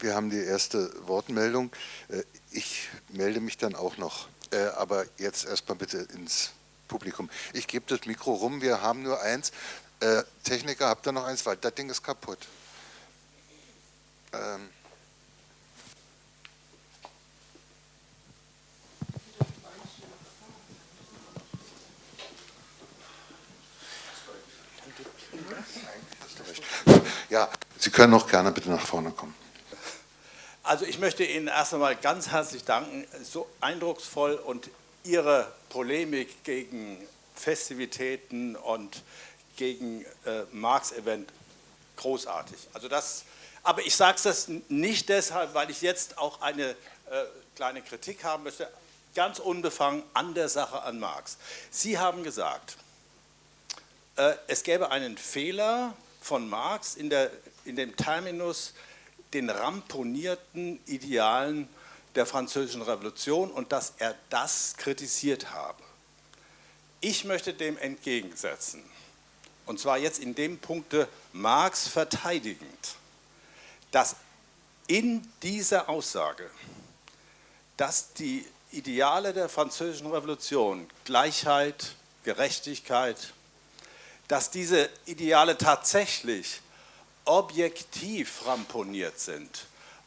S1: Wir haben die erste Wortmeldung. Ich melde mich dann auch noch, äh, aber jetzt erstmal bitte ins Publikum. Ich gebe das Mikro rum, wir haben nur eins. Äh, Techniker, habt ihr noch eins? Weil das Ding ist kaputt. Ähm. Ja, Sie können auch gerne bitte nach vorne kommen.
S3: Also ich möchte Ihnen erst einmal ganz herzlich danken, so eindrucksvoll und Ihre Polemik gegen Festivitäten und gegen äh, Marx-Event großartig. Also das, aber ich sage das nicht deshalb, weil ich jetzt auch eine äh, kleine Kritik haben möchte, ganz unbefangen an der Sache an Marx. Sie haben gesagt, äh, es gäbe einen Fehler von Marx in, der, in dem Terminus den ramponierten Idealen der französischen Revolution und dass er das kritisiert habe. Ich möchte dem entgegensetzen, und zwar jetzt in dem Punkte Marx verteidigend, dass in dieser Aussage, dass die Ideale der französischen Revolution, Gleichheit, Gerechtigkeit, dass diese Ideale tatsächlich objektiv ramponiert sind.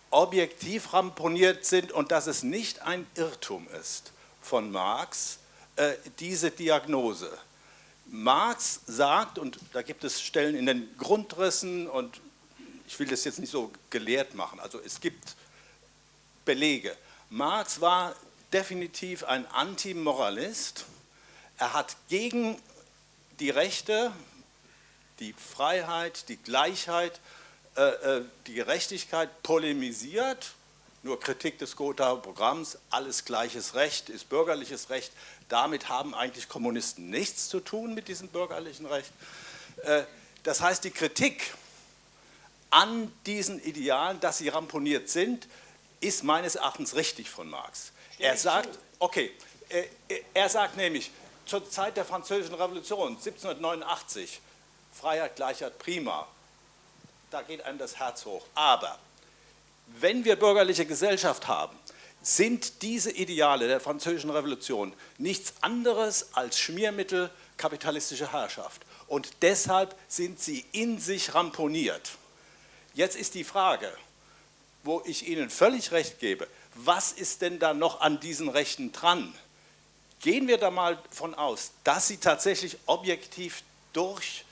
S3: Objektiv ramponiert sind und dass es nicht ein Irrtum ist von Marx, äh, diese Diagnose. Marx sagt, und da gibt es Stellen in den Grundrissen und ich will das jetzt nicht so gelehrt machen, also es gibt Belege. Marx war definitiv ein Antimoralist. Er hat gegen die Rechte die Freiheit, die Gleichheit, äh, äh, die Gerechtigkeit polemisiert, nur Kritik des Gothaer Programms, alles gleiches Recht ist bürgerliches Recht, damit haben eigentlich Kommunisten nichts zu tun mit diesem bürgerlichen Recht. Äh, das heißt, die Kritik an diesen Idealen, dass sie ramponiert sind, ist meines Erachtens richtig von Marx. Er sagt, okay, er sagt nämlich, zur Zeit der Französischen Revolution 1789 Freiheit, Gleichheit, prima. Da geht einem das Herz hoch. Aber wenn wir bürgerliche Gesellschaft haben, sind diese Ideale der französischen Revolution nichts anderes als Schmiermittel kapitalistischer Herrschaft. Und deshalb sind sie in sich ramponiert. Jetzt ist die Frage, wo ich Ihnen völlig recht gebe, was ist denn da noch an diesen Rechten dran? Gehen wir da mal von aus, dass sie tatsächlich objektiv durch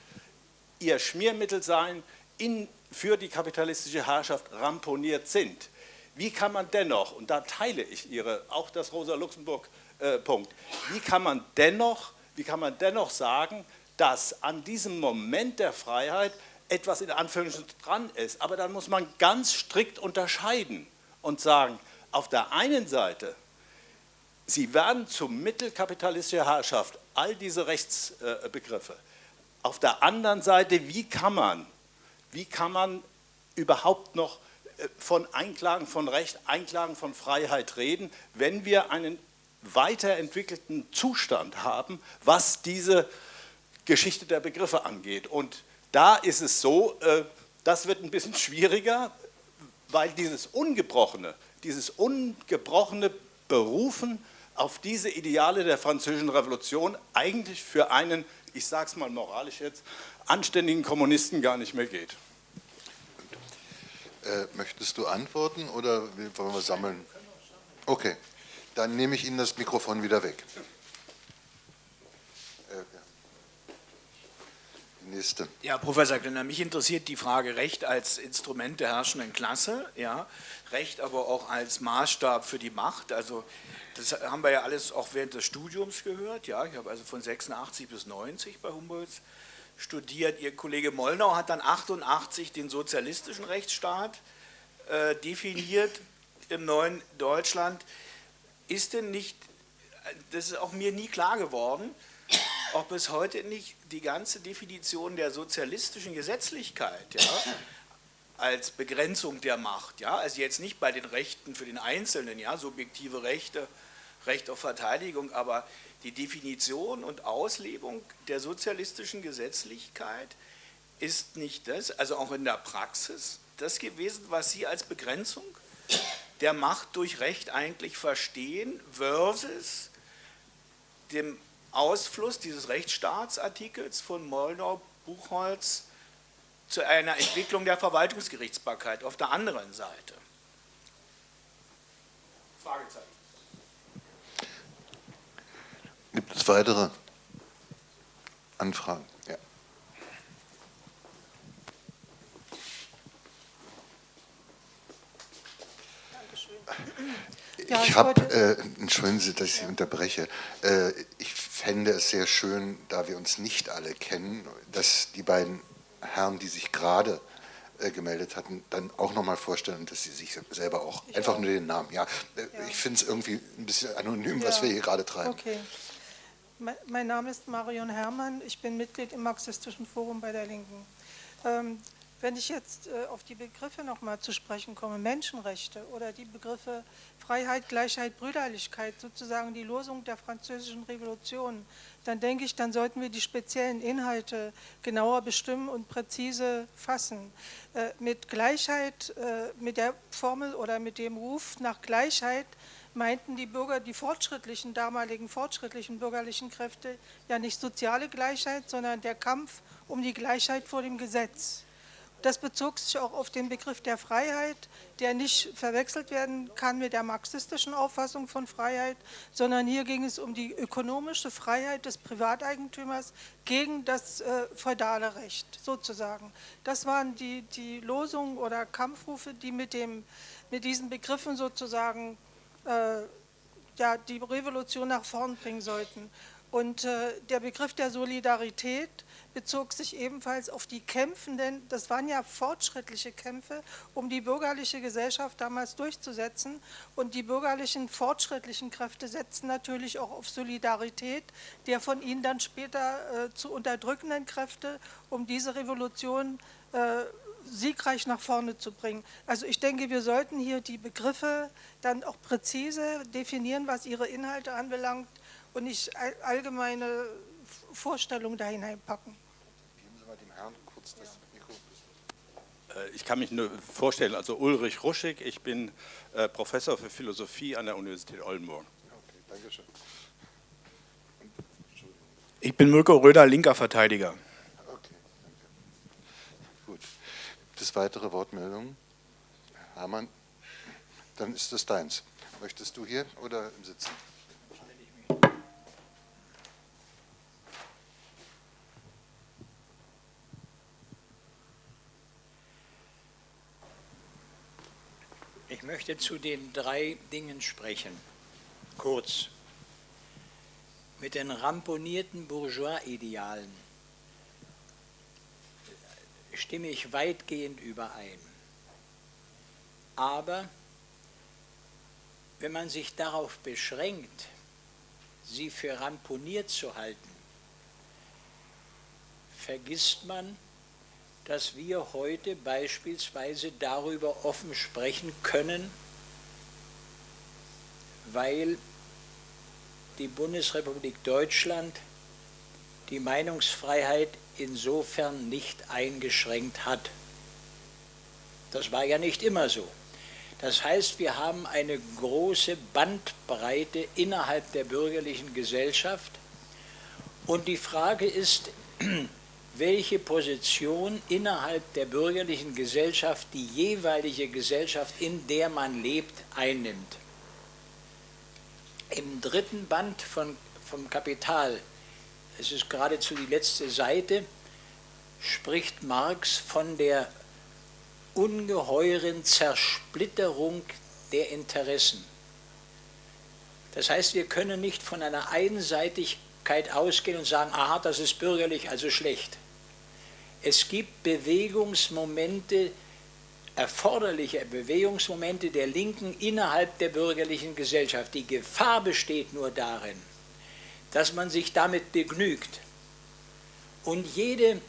S3: ihr Schmiermittel sein, in, für die kapitalistische Herrschaft ramponiert sind. Wie kann man dennoch, und da teile ich Ihre, auch das Rosa-Luxemburg-Punkt, äh, wie wie kann man dennoch sagen, dass an diesem Moment der Freiheit etwas in Anführungsstrichen dran ist. Aber dann muss man ganz strikt unterscheiden und sagen, auf der einen Seite, sie werden zum Mittel kapitalistischer Herrschaft, all diese Rechtsbegriffe. Auf der anderen Seite, wie kann man, wie kann man überhaupt noch äh, von Einklagen von Recht, Einklagen von Freiheit reden, wenn wir einen weiterentwickelten Zustand haben, was diese Geschichte der Begriffe angeht. Und da ist es so, äh, das wird ein bisschen schwieriger, weil dieses Ungebrochene, dieses ungebrochene Berufen auf diese Ideale der französischen Revolution eigentlich für einen ich sage es mal moralisch jetzt, anständigen Kommunisten gar nicht mehr geht.
S1: Äh, möchtest du antworten oder wollen wir sammeln? Okay, dann nehme ich Ihnen das Mikrofon wieder weg. Äh,
S4: Nächste. Ja, Professor Klenner, mich interessiert die Frage Recht als Instrument der herrschenden Klasse, ja, Recht aber auch als Maßstab für die Macht. Also das haben wir ja alles auch während des Studiums gehört. Ja, ich habe also von 86 bis 90 bei Humboldt studiert. Ihr Kollege Mollnau hat dann 88 den sozialistischen Rechtsstaat äh, definiert im neuen Deutschland. Ist denn nicht, das ist auch mir nie klar geworden, ob es heute nicht die ganze Definition der sozialistischen Gesetzlichkeit ja, als Begrenzung der Macht, ja, also jetzt nicht bei den Rechten für den Einzelnen, ja, subjektive Rechte, Recht auf Verteidigung, aber die Definition und Auslebung der sozialistischen Gesetzlichkeit ist nicht das, also auch in der Praxis, das gewesen, was Sie als Begrenzung der Macht durch Recht eigentlich verstehen, versus dem Ausfluss dieses Rechtsstaatsartikels von Mollnau, Buchholz zu einer Entwicklung der Verwaltungsgerichtsbarkeit auf der anderen Seite.
S1: Fragezeichen. Gibt es weitere Anfragen? Ja. Ja, ich habe, äh, entschuldigen Sie, dass ich Sie unterbreche, äh, ich fände es sehr schön, da wir uns nicht alle kennen, dass die beiden Herren, die sich gerade äh, gemeldet hatten, dann auch nochmal vorstellen, dass sie sich selber auch, ich einfach auch. nur den Namen, ja. Äh, ja. Ich finde es irgendwie ein bisschen anonym, ja. was wir hier gerade treiben.
S5: Okay. Mein Name ist Marion Herrmann, ich bin Mitglied im Marxistischen Forum bei der Linken. Ähm, wenn ich jetzt äh, auf die Begriffe nochmal zu sprechen komme, Menschenrechte oder die Begriffe Freiheit, Gleichheit, Brüderlichkeit, sozusagen die Losung der französischen Revolution, dann denke ich, dann sollten wir die speziellen Inhalte genauer bestimmen und präzise fassen. Äh, mit Gleichheit, äh, mit der Formel oder mit dem Ruf nach Gleichheit meinten die Bürger, die fortschrittlichen, damaligen fortschrittlichen bürgerlichen Kräfte ja nicht soziale Gleichheit, sondern der Kampf um die Gleichheit vor dem Gesetz. Das bezog sich auch auf den Begriff der Freiheit, der nicht verwechselt werden kann mit der marxistischen Auffassung von Freiheit, sondern hier ging es um die ökonomische Freiheit des Privateigentümers gegen das äh, feudale Recht sozusagen. Das waren die, die Losungen oder Kampfrufe, die mit, dem, mit diesen Begriffen sozusagen äh, ja, die Revolution nach vorn bringen sollten. Und äh, der Begriff der Solidarität bezog sich ebenfalls auf die Kämpfenden, das waren ja fortschrittliche Kämpfe, um die bürgerliche Gesellschaft damals durchzusetzen. Und die bürgerlichen fortschrittlichen Kräfte setzten natürlich auch auf Solidarität, der von ihnen dann später äh, zu unterdrückenden Kräfte, um diese Revolution äh, siegreich nach vorne zu bringen. Also ich denke, wir sollten hier die Begriffe dann auch präzise definieren, was ihre Inhalte anbelangt und nicht allgemeine Vorstellungen da hineinpacken. Geben Sie mal dem Herrn kurz
S3: das Mikro. Äh, ich kann mich nur vorstellen, also Ulrich Ruschig, ich bin äh, Professor für Philosophie an der Universität Oldenburg. Okay, danke schön.
S4: Ich bin Mirko Röder, linker Verteidiger.
S1: Gibt es weitere Wortmeldungen? Hermann, dann ist es deins. Möchtest du hier oder im Sitzen?
S2: Ich möchte zu den drei Dingen sprechen. Kurz. Mit den ramponierten Bourgeois-Idealen stimme ich weitgehend überein. Aber wenn man sich darauf beschränkt, sie für ramponiert zu halten, vergisst man, dass wir heute beispielsweise darüber offen sprechen können, weil die Bundesrepublik Deutschland die Meinungsfreiheit insofern nicht eingeschränkt hat. Das war ja nicht immer so. Das heißt, wir haben eine große Bandbreite innerhalb der bürgerlichen Gesellschaft und die Frage ist, <clears throat> welche Position innerhalb der bürgerlichen Gesellschaft die jeweilige Gesellschaft, in der man lebt, einnimmt. Im dritten Band von, vom Kapital es ist geradezu die letzte Seite, spricht Marx von der ungeheuren Zersplitterung der Interessen. Das heißt, wir können nicht von einer Einseitigkeit ausgehen und sagen, aha, das ist bürgerlich, also schlecht. Es gibt Bewegungsmomente, erforderliche Bewegungsmomente der Linken innerhalb der bürgerlichen Gesellschaft. Die Gefahr besteht nur darin, dass man sich damit begnügt und jede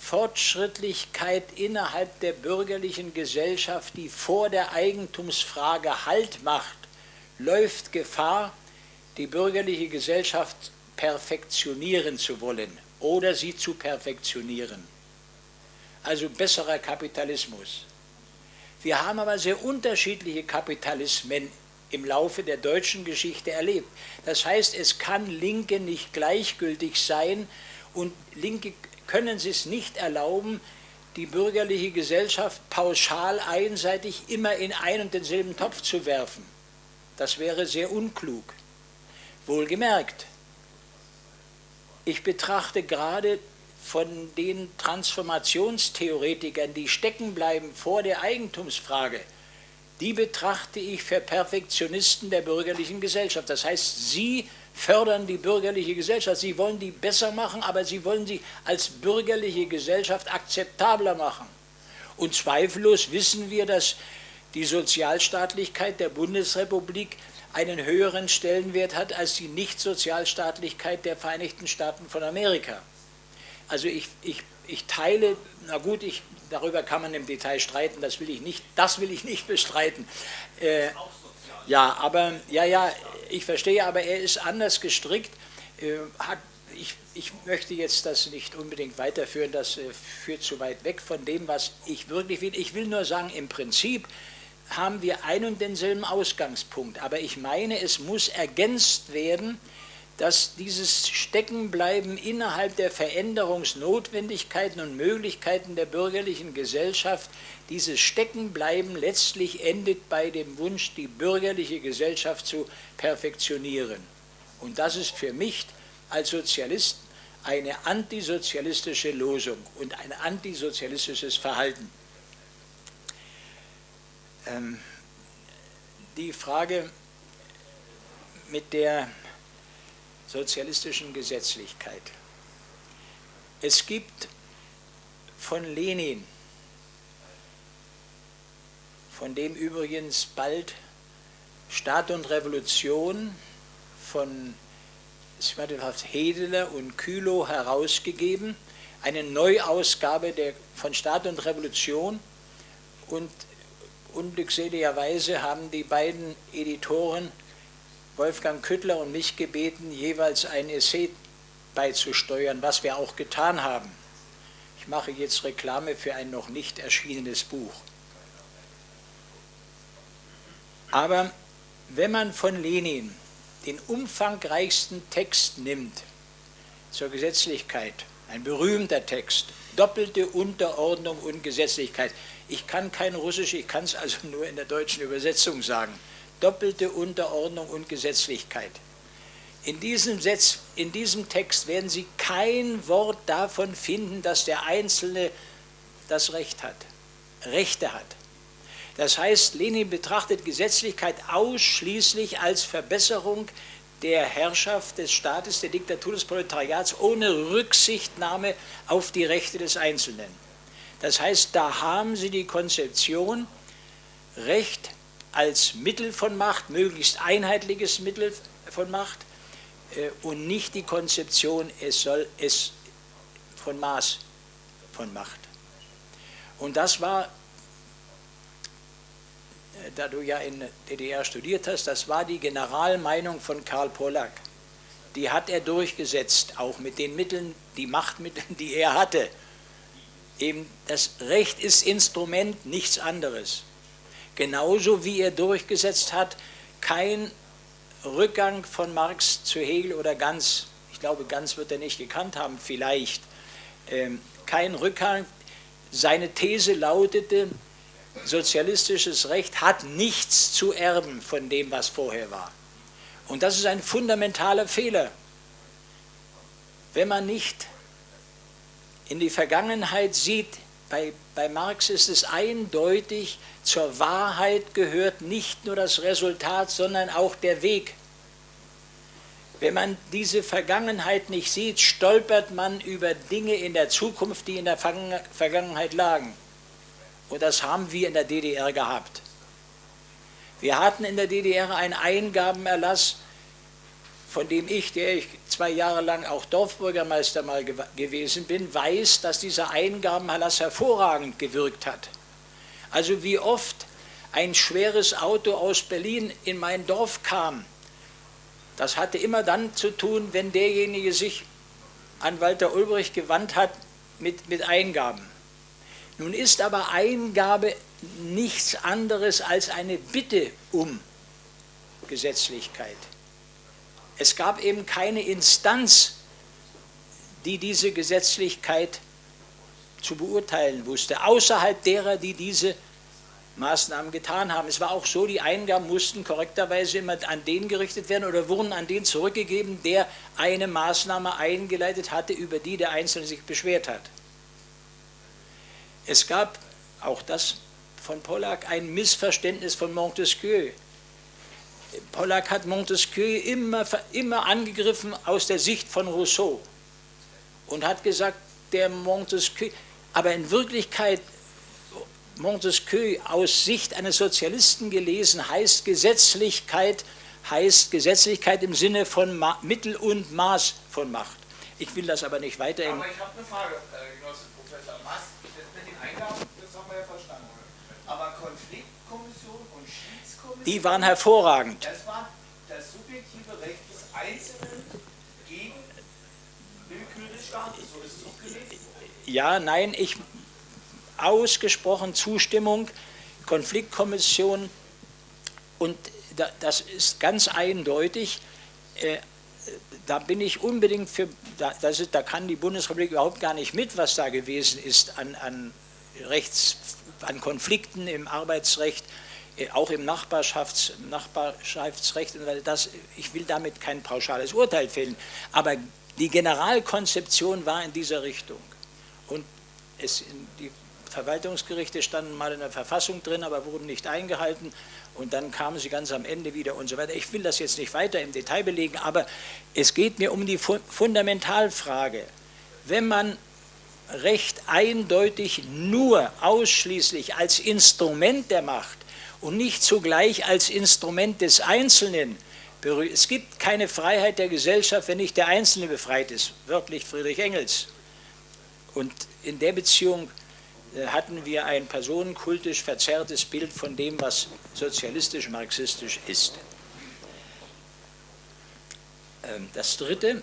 S2: Fortschrittlichkeit innerhalb der bürgerlichen Gesellschaft, die vor der Eigentumsfrage Halt macht, läuft Gefahr, die bürgerliche Gesellschaft perfektionieren zu wollen oder sie zu perfektionieren. Also besserer Kapitalismus. Wir haben aber sehr unterschiedliche Kapitalismen im Laufe der deutschen Geschichte erlebt. Das heißt, es kann Linke nicht gleichgültig sein und Linke können es nicht erlauben, die bürgerliche Gesellschaft pauschal einseitig immer in einen und denselben Topf zu werfen. Das wäre sehr unklug. Wohlgemerkt, ich betrachte gerade von den Transformationstheoretikern, die stecken bleiben vor der Eigentumsfrage, die betrachte ich für Perfektionisten der bürgerlichen Gesellschaft. Das heißt, sie fördern die bürgerliche Gesellschaft, sie wollen die besser machen, aber sie wollen sie als bürgerliche Gesellschaft akzeptabler machen. Und zweifellos wissen wir, dass die Sozialstaatlichkeit der Bundesrepublik einen höheren Stellenwert hat als die Nichtsozialstaatlichkeit der Vereinigten Staaten von Amerika. Also ich, ich, ich teile, na gut, ich, darüber kann man im Detail streiten, das will ich nicht, das will ich nicht bestreiten. Äh, ja, aber, ja, ja, ich verstehe, aber er ist anders gestrickt. Äh, hat, ich, ich, möchte jetzt das nicht unbedingt weiterführen, das äh, führt zu weit weg von dem, was ich wirklich will. Ich will nur sagen, im Prinzip haben wir einen und denselben Ausgangspunkt, aber ich meine, es muss ergänzt werden, dass dieses Steckenbleiben innerhalb der Veränderungsnotwendigkeiten und Möglichkeiten der bürgerlichen Gesellschaft, dieses Steckenbleiben letztlich endet bei dem Wunsch, die bürgerliche Gesellschaft zu perfektionieren. Und das ist für mich als Sozialist eine antisozialistische Losung und ein antisozialistisches Verhalten. Ähm, die Frage mit der sozialistischen Gesetzlichkeit. Es gibt von Lenin, von dem übrigens bald Staat und Revolution von Hedeler und Kühlow herausgegeben, eine Neuausgabe der, von Staat und Revolution und unglückseligerweise haben die beiden Editoren Wolfgang Küttler und mich gebeten, jeweils ein Essay beizusteuern, was wir auch getan haben. Ich mache jetzt Reklame für ein noch nicht erschienenes Buch. Aber wenn man von Lenin den umfangreichsten Text nimmt zur Gesetzlichkeit, ein berühmter Text, doppelte Unterordnung und Gesetzlichkeit. Ich kann kein Russisch, ich kann es also nur in der deutschen Übersetzung sagen doppelte Unterordnung und Gesetzlichkeit. In diesem, Setz, in diesem Text werden Sie kein Wort davon finden, dass der Einzelne das Recht hat, Rechte hat. Das heißt, Lenin betrachtet Gesetzlichkeit ausschließlich als Verbesserung der Herrschaft des Staates, der Diktatur des Proletariats, ohne Rücksichtnahme auf die Rechte des Einzelnen. Das heißt, da haben Sie die Konzeption, Recht als Mittel von Macht, möglichst einheitliches Mittel von Macht äh, und nicht die Konzeption, es soll es von Maß von Macht. Und das war, äh, da du ja in DDR studiert hast, das war die Generalmeinung von Karl Pollack. Die hat er durchgesetzt, auch mit den Mitteln, die Machtmitteln, die er hatte. Eben das Recht ist Instrument, nichts anderes. Genauso wie er durchgesetzt hat, kein Rückgang von Marx zu Hegel oder Ganz, ich glaube, Ganz wird er nicht gekannt haben, vielleicht, ähm, kein Rückgang. Seine These lautete, sozialistisches Recht hat nichts zu erben von dem, was vorher war. Und das ist ein fundamentaler Fehler. Wenn man nicht in die Vergangenheit sieht, bei, bei Marx ist es eindeutig, zur Wahrheit gehört nicht nur das Resultat, sondern auch der Weg. Wenn man diese Vergangenheit nicht sieht, stolpert man über Dinge in der Zukunft, die in der Vergangenheit lagen. Und das haben wir in der DDR gehabt. Wir hatten in der DDR einen Eingabenerlass von dem ich, der ich zwei Jahre lang auch Dorfbürgermeister mal gew gewesen bin, weiß, dass dieser Eingabenerlass hervorragend gewirkt hat. Also wie oft ein schweres Auto aus Berlin in mein Dorf kam, das hatte immer dann zu tun, wenn derjenige sich an Walter Ulbricht gewandt hat mit, mit Eingaben. Nun ist aber Eingabe nichts anderes als eine Bitte um Gesetzlichkeit. Es gab eben keine Instanz, die diese Gesetzlichkeit zu beurteilen wusste, außerhalb derer, die diese Maßnahmen getan haben. Es war auch so, die Eingaben mussten korrekterweise immer an den gerichtet werden oder wurden an den zurückgegeben, der eine Maßnahme eingeleitet hatte, über die der Einzelne sich beschwert hat. Es gab, auch das von Pollack, ein Missverständnis von Montesquieu. Pollack hat Montesquieu immer, immer angegriffen aus der Sicht von Rousseau und hat gesagt, der Montesquieu, aber in Wirklichkeit Montesquieu aus Sicht eines Sozialisten gelesen, heißt Gesetzlichkeit, heißt Gesetzlichkeit im Sinne von Ma Mittel und Maß von Macht. Ich will das aber nicht weiter.
S4: Aber ich habe eine Frage, äh, Genosse Professor Maas, das mit den Eingaben, das haben wir ja verstanden. Aber Konfliktkommission und Schiedskommission,
S2: die waren hervorragend.
S4: Das war das subjektive Recht des Einzelnen gegen Willkür des Staates, so ist es auch.
S2: Ja, nein, ich ausgesprochen Zustimmung, Konfliktkommission und das ist ganz eindeutig, äh, da bin ich unbedingt für, da, ist, da, kann die Bundesrepublik überhaupt gar nicht mit, was da gewesen ist an, an, Rechts, an Konflikten im Arbeitsrecht, auch im Nachbarschafts, Nachbarschaftsrecht. Das, ich will damit kein pauschales Urteil fällen, aber die Generalkonzeption war in dieser Richtung. Und es, die Verwaltungsgerichte standen mal in der Verfassung drin, aber wurden nicht eingehalten und dann kamen sie ganz am Ende wieder und so weiter. Ich will das jetzt nicht weiter im Detail belegen, aber es geht mir um die Fundamentalfrage. Wenn man Recht eindeutig nur ausschließlich als Instrument der Macht und nicht zugleich als Instrument des Einzelnen. Es gibt keine Freiheit der Gesellschaft, wenn nicht der Einzelne befreit ist, wörtlich Friedrich Engels. Und in der Beziehung äh, hatten wir ein personenkultisch verzerrtes Bild von dem, was sozialistisch-marxistisch ist. Ähm, das Dritte,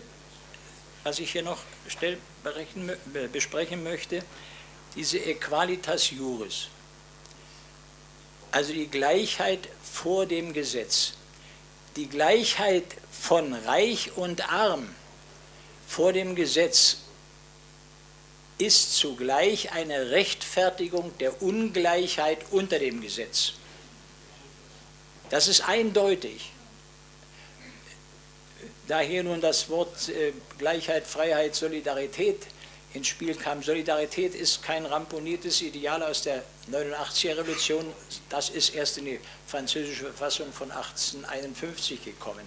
S2: was ich hier noch besprechen möchte, diese Equalitas Juris, also die Gleichheit vor dem Gesetz, die Gleichheit von Reich und Arm vor dem Gesetz ist zugleich eine Rechtfertigung der Ungleichheit unter dem Gesetz. Das ist eindeutig. Da hier nun das Wort äh, Gleichheit, Freiheit, Solidarität ins Spiel kam, Solidarität ist kein ramponiertes Ideal aus der 89er Revolution, das ist erst in die französische Verfassung von 1851 gekommen.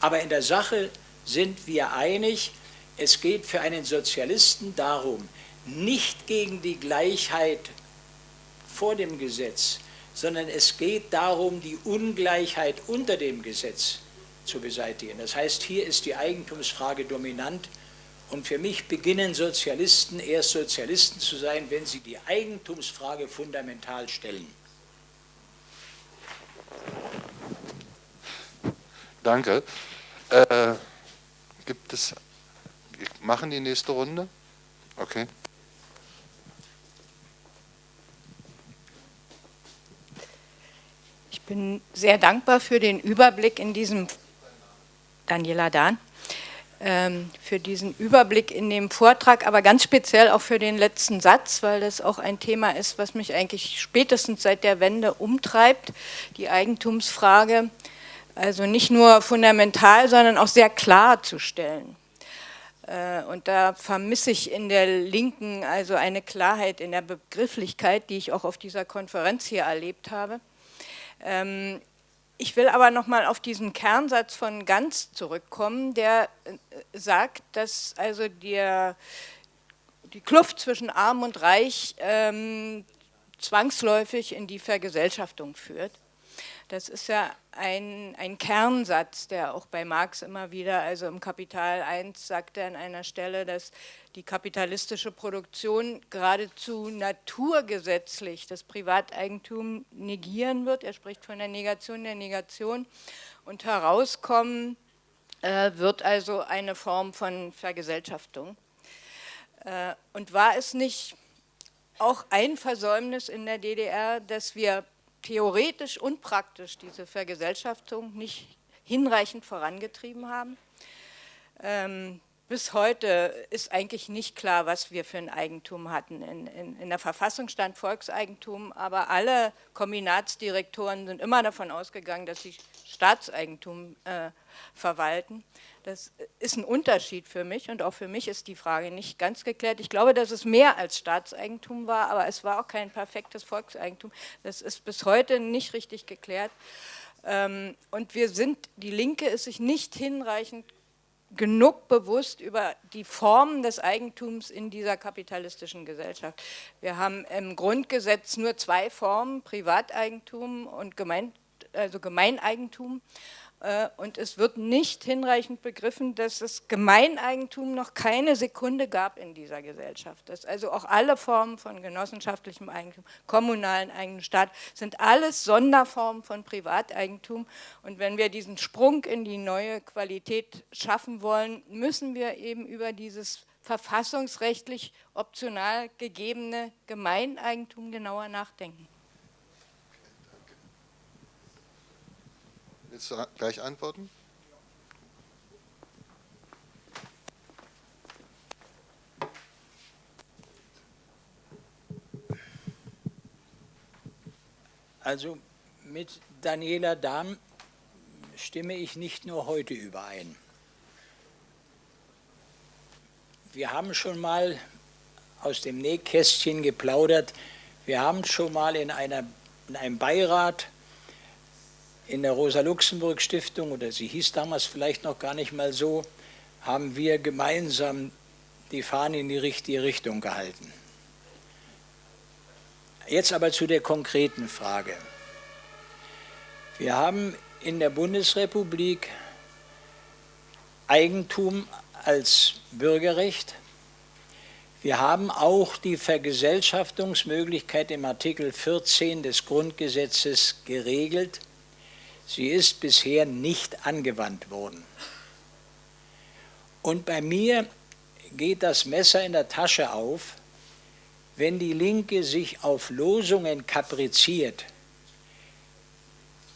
S2: Aber in der Sache sind wir einig, es geht für einen Sozialisten darum, nicht gegen die Gleichheit vor dem Gesetz, sondern es geht darum, die Ungleichheit unter dem Gesetz zu beseitigen. Das heißt, hier ist die Eigentumsfrage dominant und für mich beginnen Sozialisten erst Sozialisten zu sein, wenn sie die Eigentumsfrage fundamental stellen.
S1: Danke. Äh, gibt es wir machen die nächste Runde. Okay.
S6: Ich bin sehr dankbar für den Überblick in diesem, Daniela Dahn, für diesen Überblick in dem Vortrag, aber ganz speziell auch für den letzten Satz, weil das auch ein Thema ist, was mich eigentlich spätestens seit der Wende umtreibt, die Eigentumsfrage, also nicht nur fundamental, sondern auch sehr klar zu stellen. Äh, und da vermisse ich in der Linken also eine Klarheit in der Begrifflichkeit, die ich auch auf dieser Konferenz hier erlebt habe. Ich will aber nochmal auf diesen Kernsatz von Ganz zurückkommen, der äh, sagt, dass also der, die Kluft zwischen Arm und Reich ähm, zwangsläufig in die Vergesellschaftung führt. Das ist ja ein, ein Kernsatz, der auch bei Marx immer wieder, also im Kapital 1 sagt er an einer Stelle, dass die kapitalistische Produktion geradezu naturgesetzlich das Privateigentum negieren wird. Er spricht von der Negation der Negation und herauskommen äh, wird also eine Form von Vergesellschaftung. Äh, und war es nicht auch ein Versäumnis in der DDR, dass wir theoretisch und praktisch diese Vergesellschaftung nicht hinreichend vorangetrieben haben? Ähm, bis heute ist eigentlich nicht klar, was wir für ein Eigentum hatten. In, in, in, der Verfassung stand Volkseigentum, aber alle Kombinatsdirektoren sind immer davon ausgegangen, dass sie Staatseigentum äh, verwalten. Das ist ein Unterschied für mich und auch für mich ist die Frage nicht ganz geklärt. Ich glaube, dass es mehr als Staatseigentum war, aber es war auch kein perfektes Volkseigentum. Das ist bis heute nicht richtig geklärt. Ähm, und wir sind, die Linke ist sich nicht hinreichend genug bewusst über die Formen des Eigentums in dieser kapitalistischen Gesellschaft. Wir haben im Grundgesetz nur zwei Formen, Privateigentum und Gemein, also Gemeineigentum. Äh, und es wird nicht hinreichend begriffen, dass es Gemeineigentum noch keine Sekunde gab in dieser Gesellschaft. Dass also auch alle Formen von genossenschaftlichem Eigentum, kommunalen Eigentum, Staat, sind alles Sonderformen von Privateigentum. Und wenn wir diesen Sprung in die neue Qualität schaffen wollen, müssen wir eben über dieses verfassungsrechtlich optional gegebene Gemeineigentum genauer nachdenken.
S1: Gleich antworten?
S2: Also mit Daniela Dahm stimme ich nicht nur heute überein. Wir haben schon mal aus dem Nähkästchen geplaudert. Wir haben schon mal in, einer, in einem Beirat in der Rosa-Luxemburg-Stiftung, oder sie hieß damals vielleicht noch gar nicht mal so, haben wir gemeinsam die Fahne in die richtige Richtung gehalten. Jetzt aber zu der konkreten Frage. Wir haben in der Bundesrepublik Eigentum als Bürgerrecht. Wir haben auch die Vergesellschaftungsmöglichkeit im Artikel 14 des Grundgesetzes geregelt. Sie ist bisher nicht angewandt worden. Und bei mir geht das Messer in der Tasche auf, wenn die Linke sich auf Losungen kapriziert,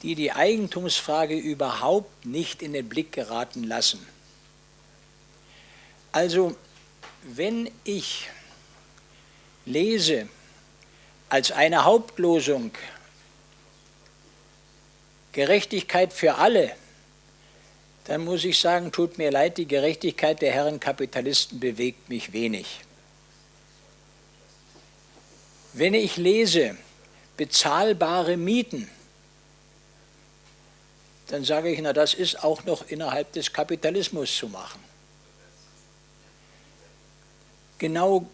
S2: die die Eigentumsfrage überhaupt nicht in den Blick geraten lassen. Also, wenn ich lese als eine Hauptlosung Gerechtigkeit für alle, dann muss ich sagen, tut mir leid, die Gerechtigkeit der Herren Kapitalisten bewegt mich wenig. Wenn ich lese, bezahlbare Mieten, dann sage ich, na das ist auch noch innerhalb des Kapitalismus zu machen. Genau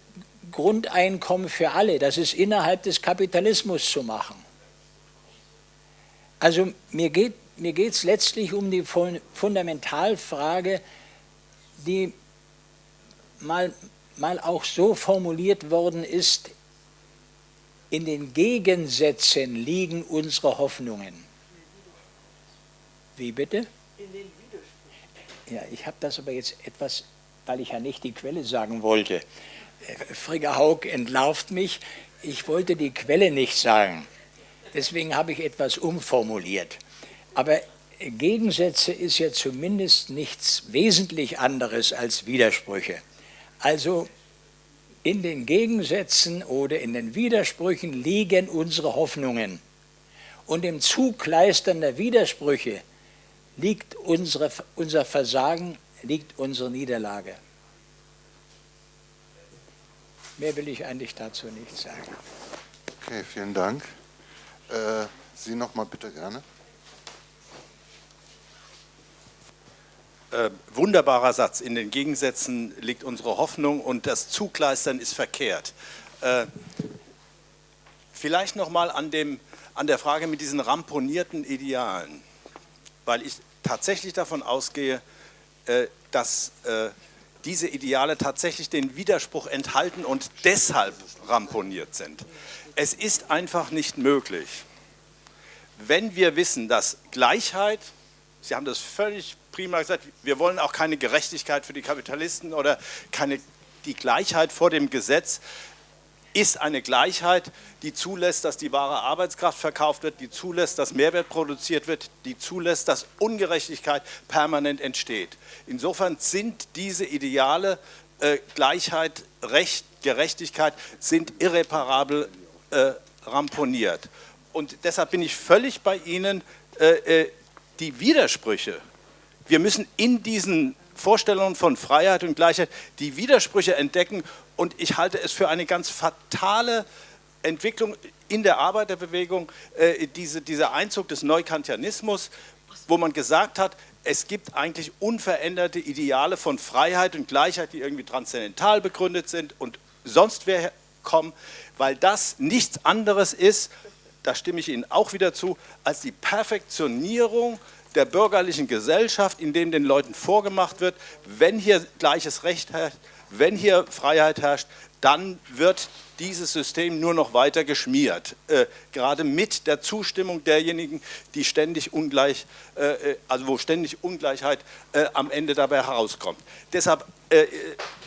S2: Grundeinkommen für alle, das ist innerhalb des Kapitalismus zu machen. Also mir geht mir es letztlich um die Fundamentalfrage, die mal, mal auch so formuliert worden ist, in den Gegensätzen liegen unsere Hoffnungen. Wie bitte? In den Widersprüchen. Ja, ich habe das aber jetzt etwas, weil ich ja nicht die Quelle sagen wollte. Äh, Frigga Haug entlarvt mich, ich wollte die Quelle nicht sagen. Deswegen habe ich etwas umformuliert. Aber Gegensätze ist ja zumindest nichts wesentlich anderes als Widersprüche. Also in den Gegensätzen oder in den Widersprüchen liegen unsere Hoffnungen. Und im Zugleistern der Widersprüche liegt unsere, unser Versagen, liegt unsere Niederlage. Mehr will ich eigentlich dazu nicht sagen.
S1: Okay, vielen Dank. Äh, Sie noch mal bitte gerne.
S3: Äh, wunderbarer Satz. In den Gegensätzen liegt unsere Hoffnung und das Zugleistern ist verkehrt. Äh, vielleicht noch mal an an der Frage mit diesen ramponierten Idealen, weil ich tatsächlich davon ausgehe, äh, dass äh, diese Ideale tatsächlich den Widerspruch enthalten und deshalb ramponiert sind. Es ist einfach nicht möglich, wenn wir wissen, dass Gleichheit, Sie haben das völlig prima gesagt, wir wollen auch keine Gerechtigkeit für die Kapitalisten oder keine, die Gleichheit vor dem Gesetz, ist eine Gleichheit, die zulässt, dass die wahre Arbeitskraft verkauft wird, die zulässt, dass Mehrwert produziert wird, die zulässt, dass Ungerechtigkeit permanent entsteht. Insofern sind diese Ideale äh, Gleichheit, Recht, Gerechtigkeit sind irreparabel äh, ramponiert. Und deshalb bin ich völlig bei Ihnen, äh, äh die Widersprüche, wir müssen in diesen Vorstellungen von Freiheit und Gleichheit die Widersprüche entdecken. Und ich halte es für eine ganz fatale Entwicklung in der Arbeiterbewegung, äh, diese, dieser Einzug des Neukantianismus, wo man gesagt hat, es gibt eigentlich unveränderte Ideale von Freiheit und Gleichheit, die irgendwie transzendental begründet sind und sonst wer kommen, weil das nichts anderes ist, da stimme ich Ihnen auch wieder zu, als die Perfektionierung der bürgerlichen Gesellschaft, in dem den Leuten vorgemacht wird, wenn hier gleiches Recht herrscht, wenn hier Freiheit herrscht, dann wird dieses System nur noch weiter geschmiert, äh, gerade mit der Zustimmung derjenigen, die ständig ungleich, äh, äh also wo ständig Ungleichheit äh, am Ende dabei herauskommt. Deshalb, äh,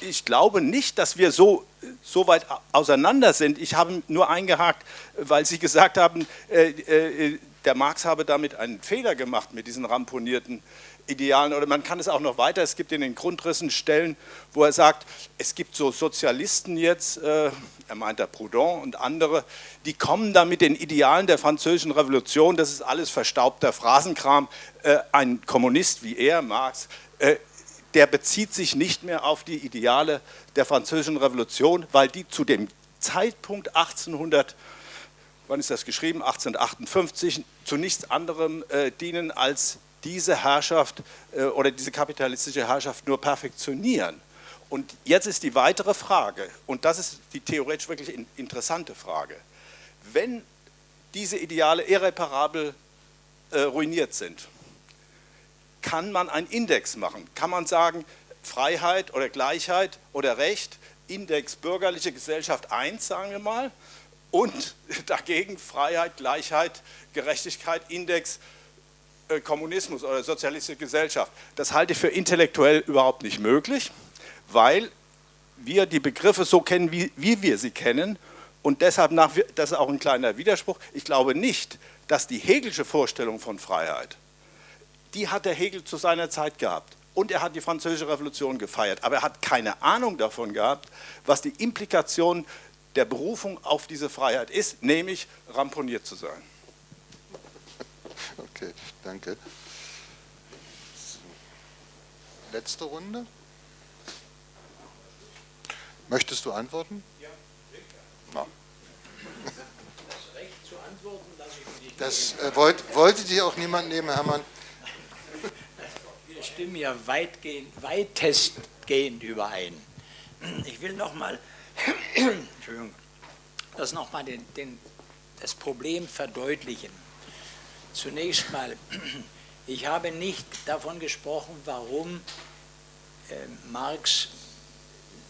S3: ich glaube nicht, dass wir so, so weit auseinander sind. Ich habe nur eingehakt, weil Sie gesagt haben, äh, der Marx habe damit einen Fehler gemacht mit diesen ramponierten Idealen. Oder man kann es auch noch weiter, es gibt in den Grundrissen Stellen, wo er sagt, es gibt so Sozialisten jetzt, äh, er meint der Proudhon und andere, die kommen da mit den Idealen der französischen Revolution, das ist alles verstaubter Phrasenkram. Äh, ein Kommunist wie er, Marx, äh, der bezieht sich nicht mehr auf die Ideale der französischen Revolution, weil die zu dem Zeitpunkt 1800 wann ist das geschrieben, 1858, zu nichts anderem äh, dienen, als diese Herrschaft äh, oder diese kapitalistische Herrschaft nur perfektionieren. Und jetzt ist die weitere Frage, und das ist die theoretisch wirklich in, interessante Frage, wenn diese Ideale irreparabel äh, ruiniert sind, kann man einen Index machen? Kann man sagen, Freiheit oder Gleichheit oder Recht, Index bürgerliche Gesellschaft 1, sagen wir mal, und <laughs> dagegen Freiheit, Gleichheit, Gerechtigkeit, Index, Kommunismus oder sozialistische Gesellschaft. Das halte ich für intellektuell überhaupt nicht möglich, weil wir die Begriffe so kennen, wie, wie wir sie kennen und deshalb, nach, das ist auch ein kleiner Widerspruch, ich glaube nicht, dass die Hegelsche Vorstellung von Freiheit, die hat der Hegel zu seiner Zeit gehabt und er hat die französische Revolution gefeiert, aber er hat keine Ahnung davon gehabt, was die Implikationen der Berufung auf diese Freiheit ist, nämlich ramponiert zu sein. <laughs>
S1: Okay, danke. Letzte Runde. Möchtest du antworten? Ja, sicher. Das Recht zu antworten lasse ich nicht. Das äh, wollt, wollte dir auch niemand nehmen, Hermann.
S2: Wir stimmen ja weitgehend, weitestgehend überein. Ich will noch mal <clears throat> Entschuldigung, das nochmal den, den, das Problem verdeutlichen. Zunächst mal, ich habe nicht davon gesprochen, warum äh, Marx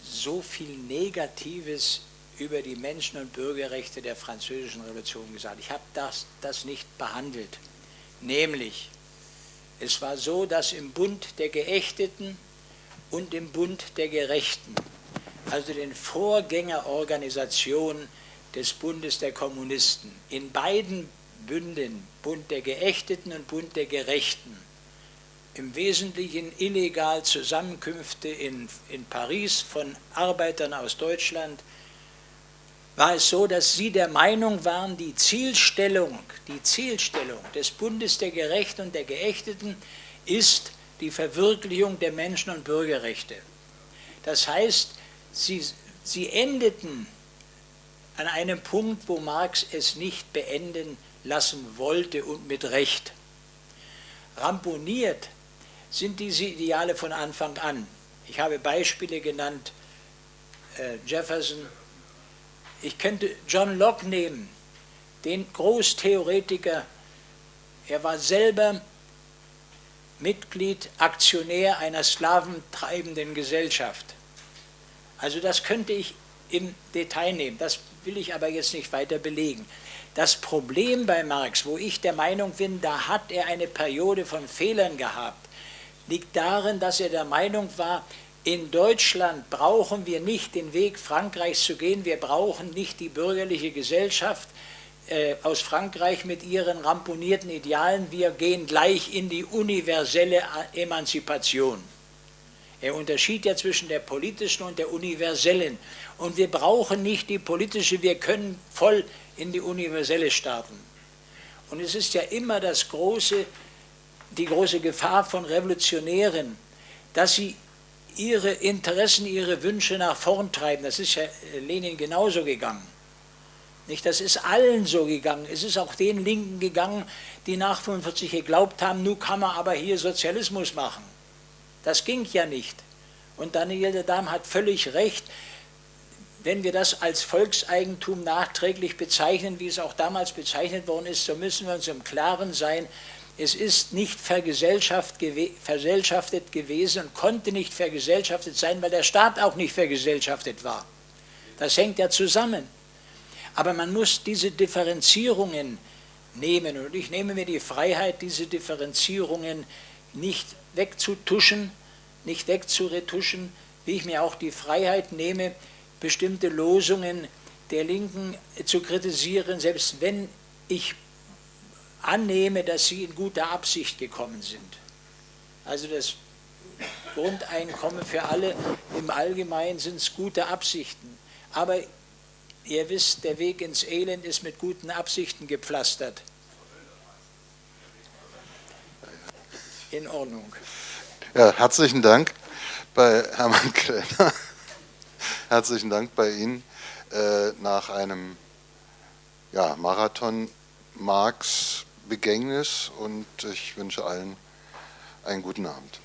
S2: so viel Negatives über die Menschen- und Bürgerrechte der französischen Revolution gesagt. Ich habe das, das nicht behandelt. Nämlich, es war so, dass im Bund der Geächteten und im Bund der Gerechten also den Vorgängerorganisationen des Bundes der Kommunisten. In beiden Bünden, Bund der Geächteten und Bund der Gerechten, im Wesentlichen illegal Zusammenkünfte in, in Paris von Arbeitern aus Deutschland, war es so, dass sie der Meinung waren, die Zielstellung, die Zielstellung des Bundes der Gerechten und der Geächteten ist die Verwirklichung der Menschen- und Bürgerrechte. Das heißt, Sie, sie endeten an einem Punkt, wo Marx es nicht beenden lassen wollte und mit Recht. Ramponiert sind diese Ideale von Anfang an. Ich habe Beispiele genannt, äh, Jefferson. Ich könnte John Locke nehmen, den Großtheoretiker, er war selber Mitglied, Aktionär einer sklaventreibenden Gesellschaft. Also das könnte ich im Detail nehmen, das will ich aber jetzt nicht weiter belegen. Das Problem bei Marx, wo ich der Meinung bin, da hat er eine Periode von Fehlern gehabt, liegt darin, dass er der Meinung war, in Deutschland brauchen wir nicht den Weg Frankreichs zu gehen, wir brauchen nicht die bürgerliche Gesellschaft äh, aus Frankreich mit ihren ramponierten Idealen, wir gehen gleich in die universelle Emanzipation. Er unterschied ja zwischen der politischen und der universellen. Und wir brauchen nicht die politische, wir können voll in die universelle starten. Und es ist ja immer das große, die große Gefahr von Revolutionären, dass sie ihre Interessen, ihre Wünsche nach vorn treiben. Das ist ja Lenin genauso gegangen. Nicht, das ist allen so gegangen. Es ist auch den Linken gegangen, die nach 45 geglaubt haben, nun kann man aber hier Sozialismus machen. Das ging ja nicht. Und Daniel de Dam hat völlig recht, wenn wir das als Volkseigentum nachträglich bezeichnen, wie es auch damals bezeichnet worden ist, so müssen wir uns im Klaren sein, es ist nicht vergesellschaftet gewesen und konnte nicht vergesellschaftet sein, weil der Staat auch nicht vergesellschaftet war. Das hängt ja zusammen. Aber man muss diese Differenzierungen nehmen und ich nehme mir die Freiheit, diese Differenzierungen nicht wegzutuschen, nicht wegzuretuschen, wie ich mir auch die Freiheit nehme, bestimmte Losungen der Linken zu kritisieren, selbst wenn ich annehme, dass sie in guter Absicht gekommen sind. Also das Grundeinkommen für alle im Allgemeinen sind es gute Absichten. Aber ihr wisst, der Weg ins Elend ist mit guten Absichten gepflastert. In Ordnung.
S1: Ja, herzlichen Dank bei Hermann Krenner. <laughs> herzlichen Dank bei Ihnen äh, nach einem ja, Marathon Marx Begängnis und ich wünsche allen einen guten Abend.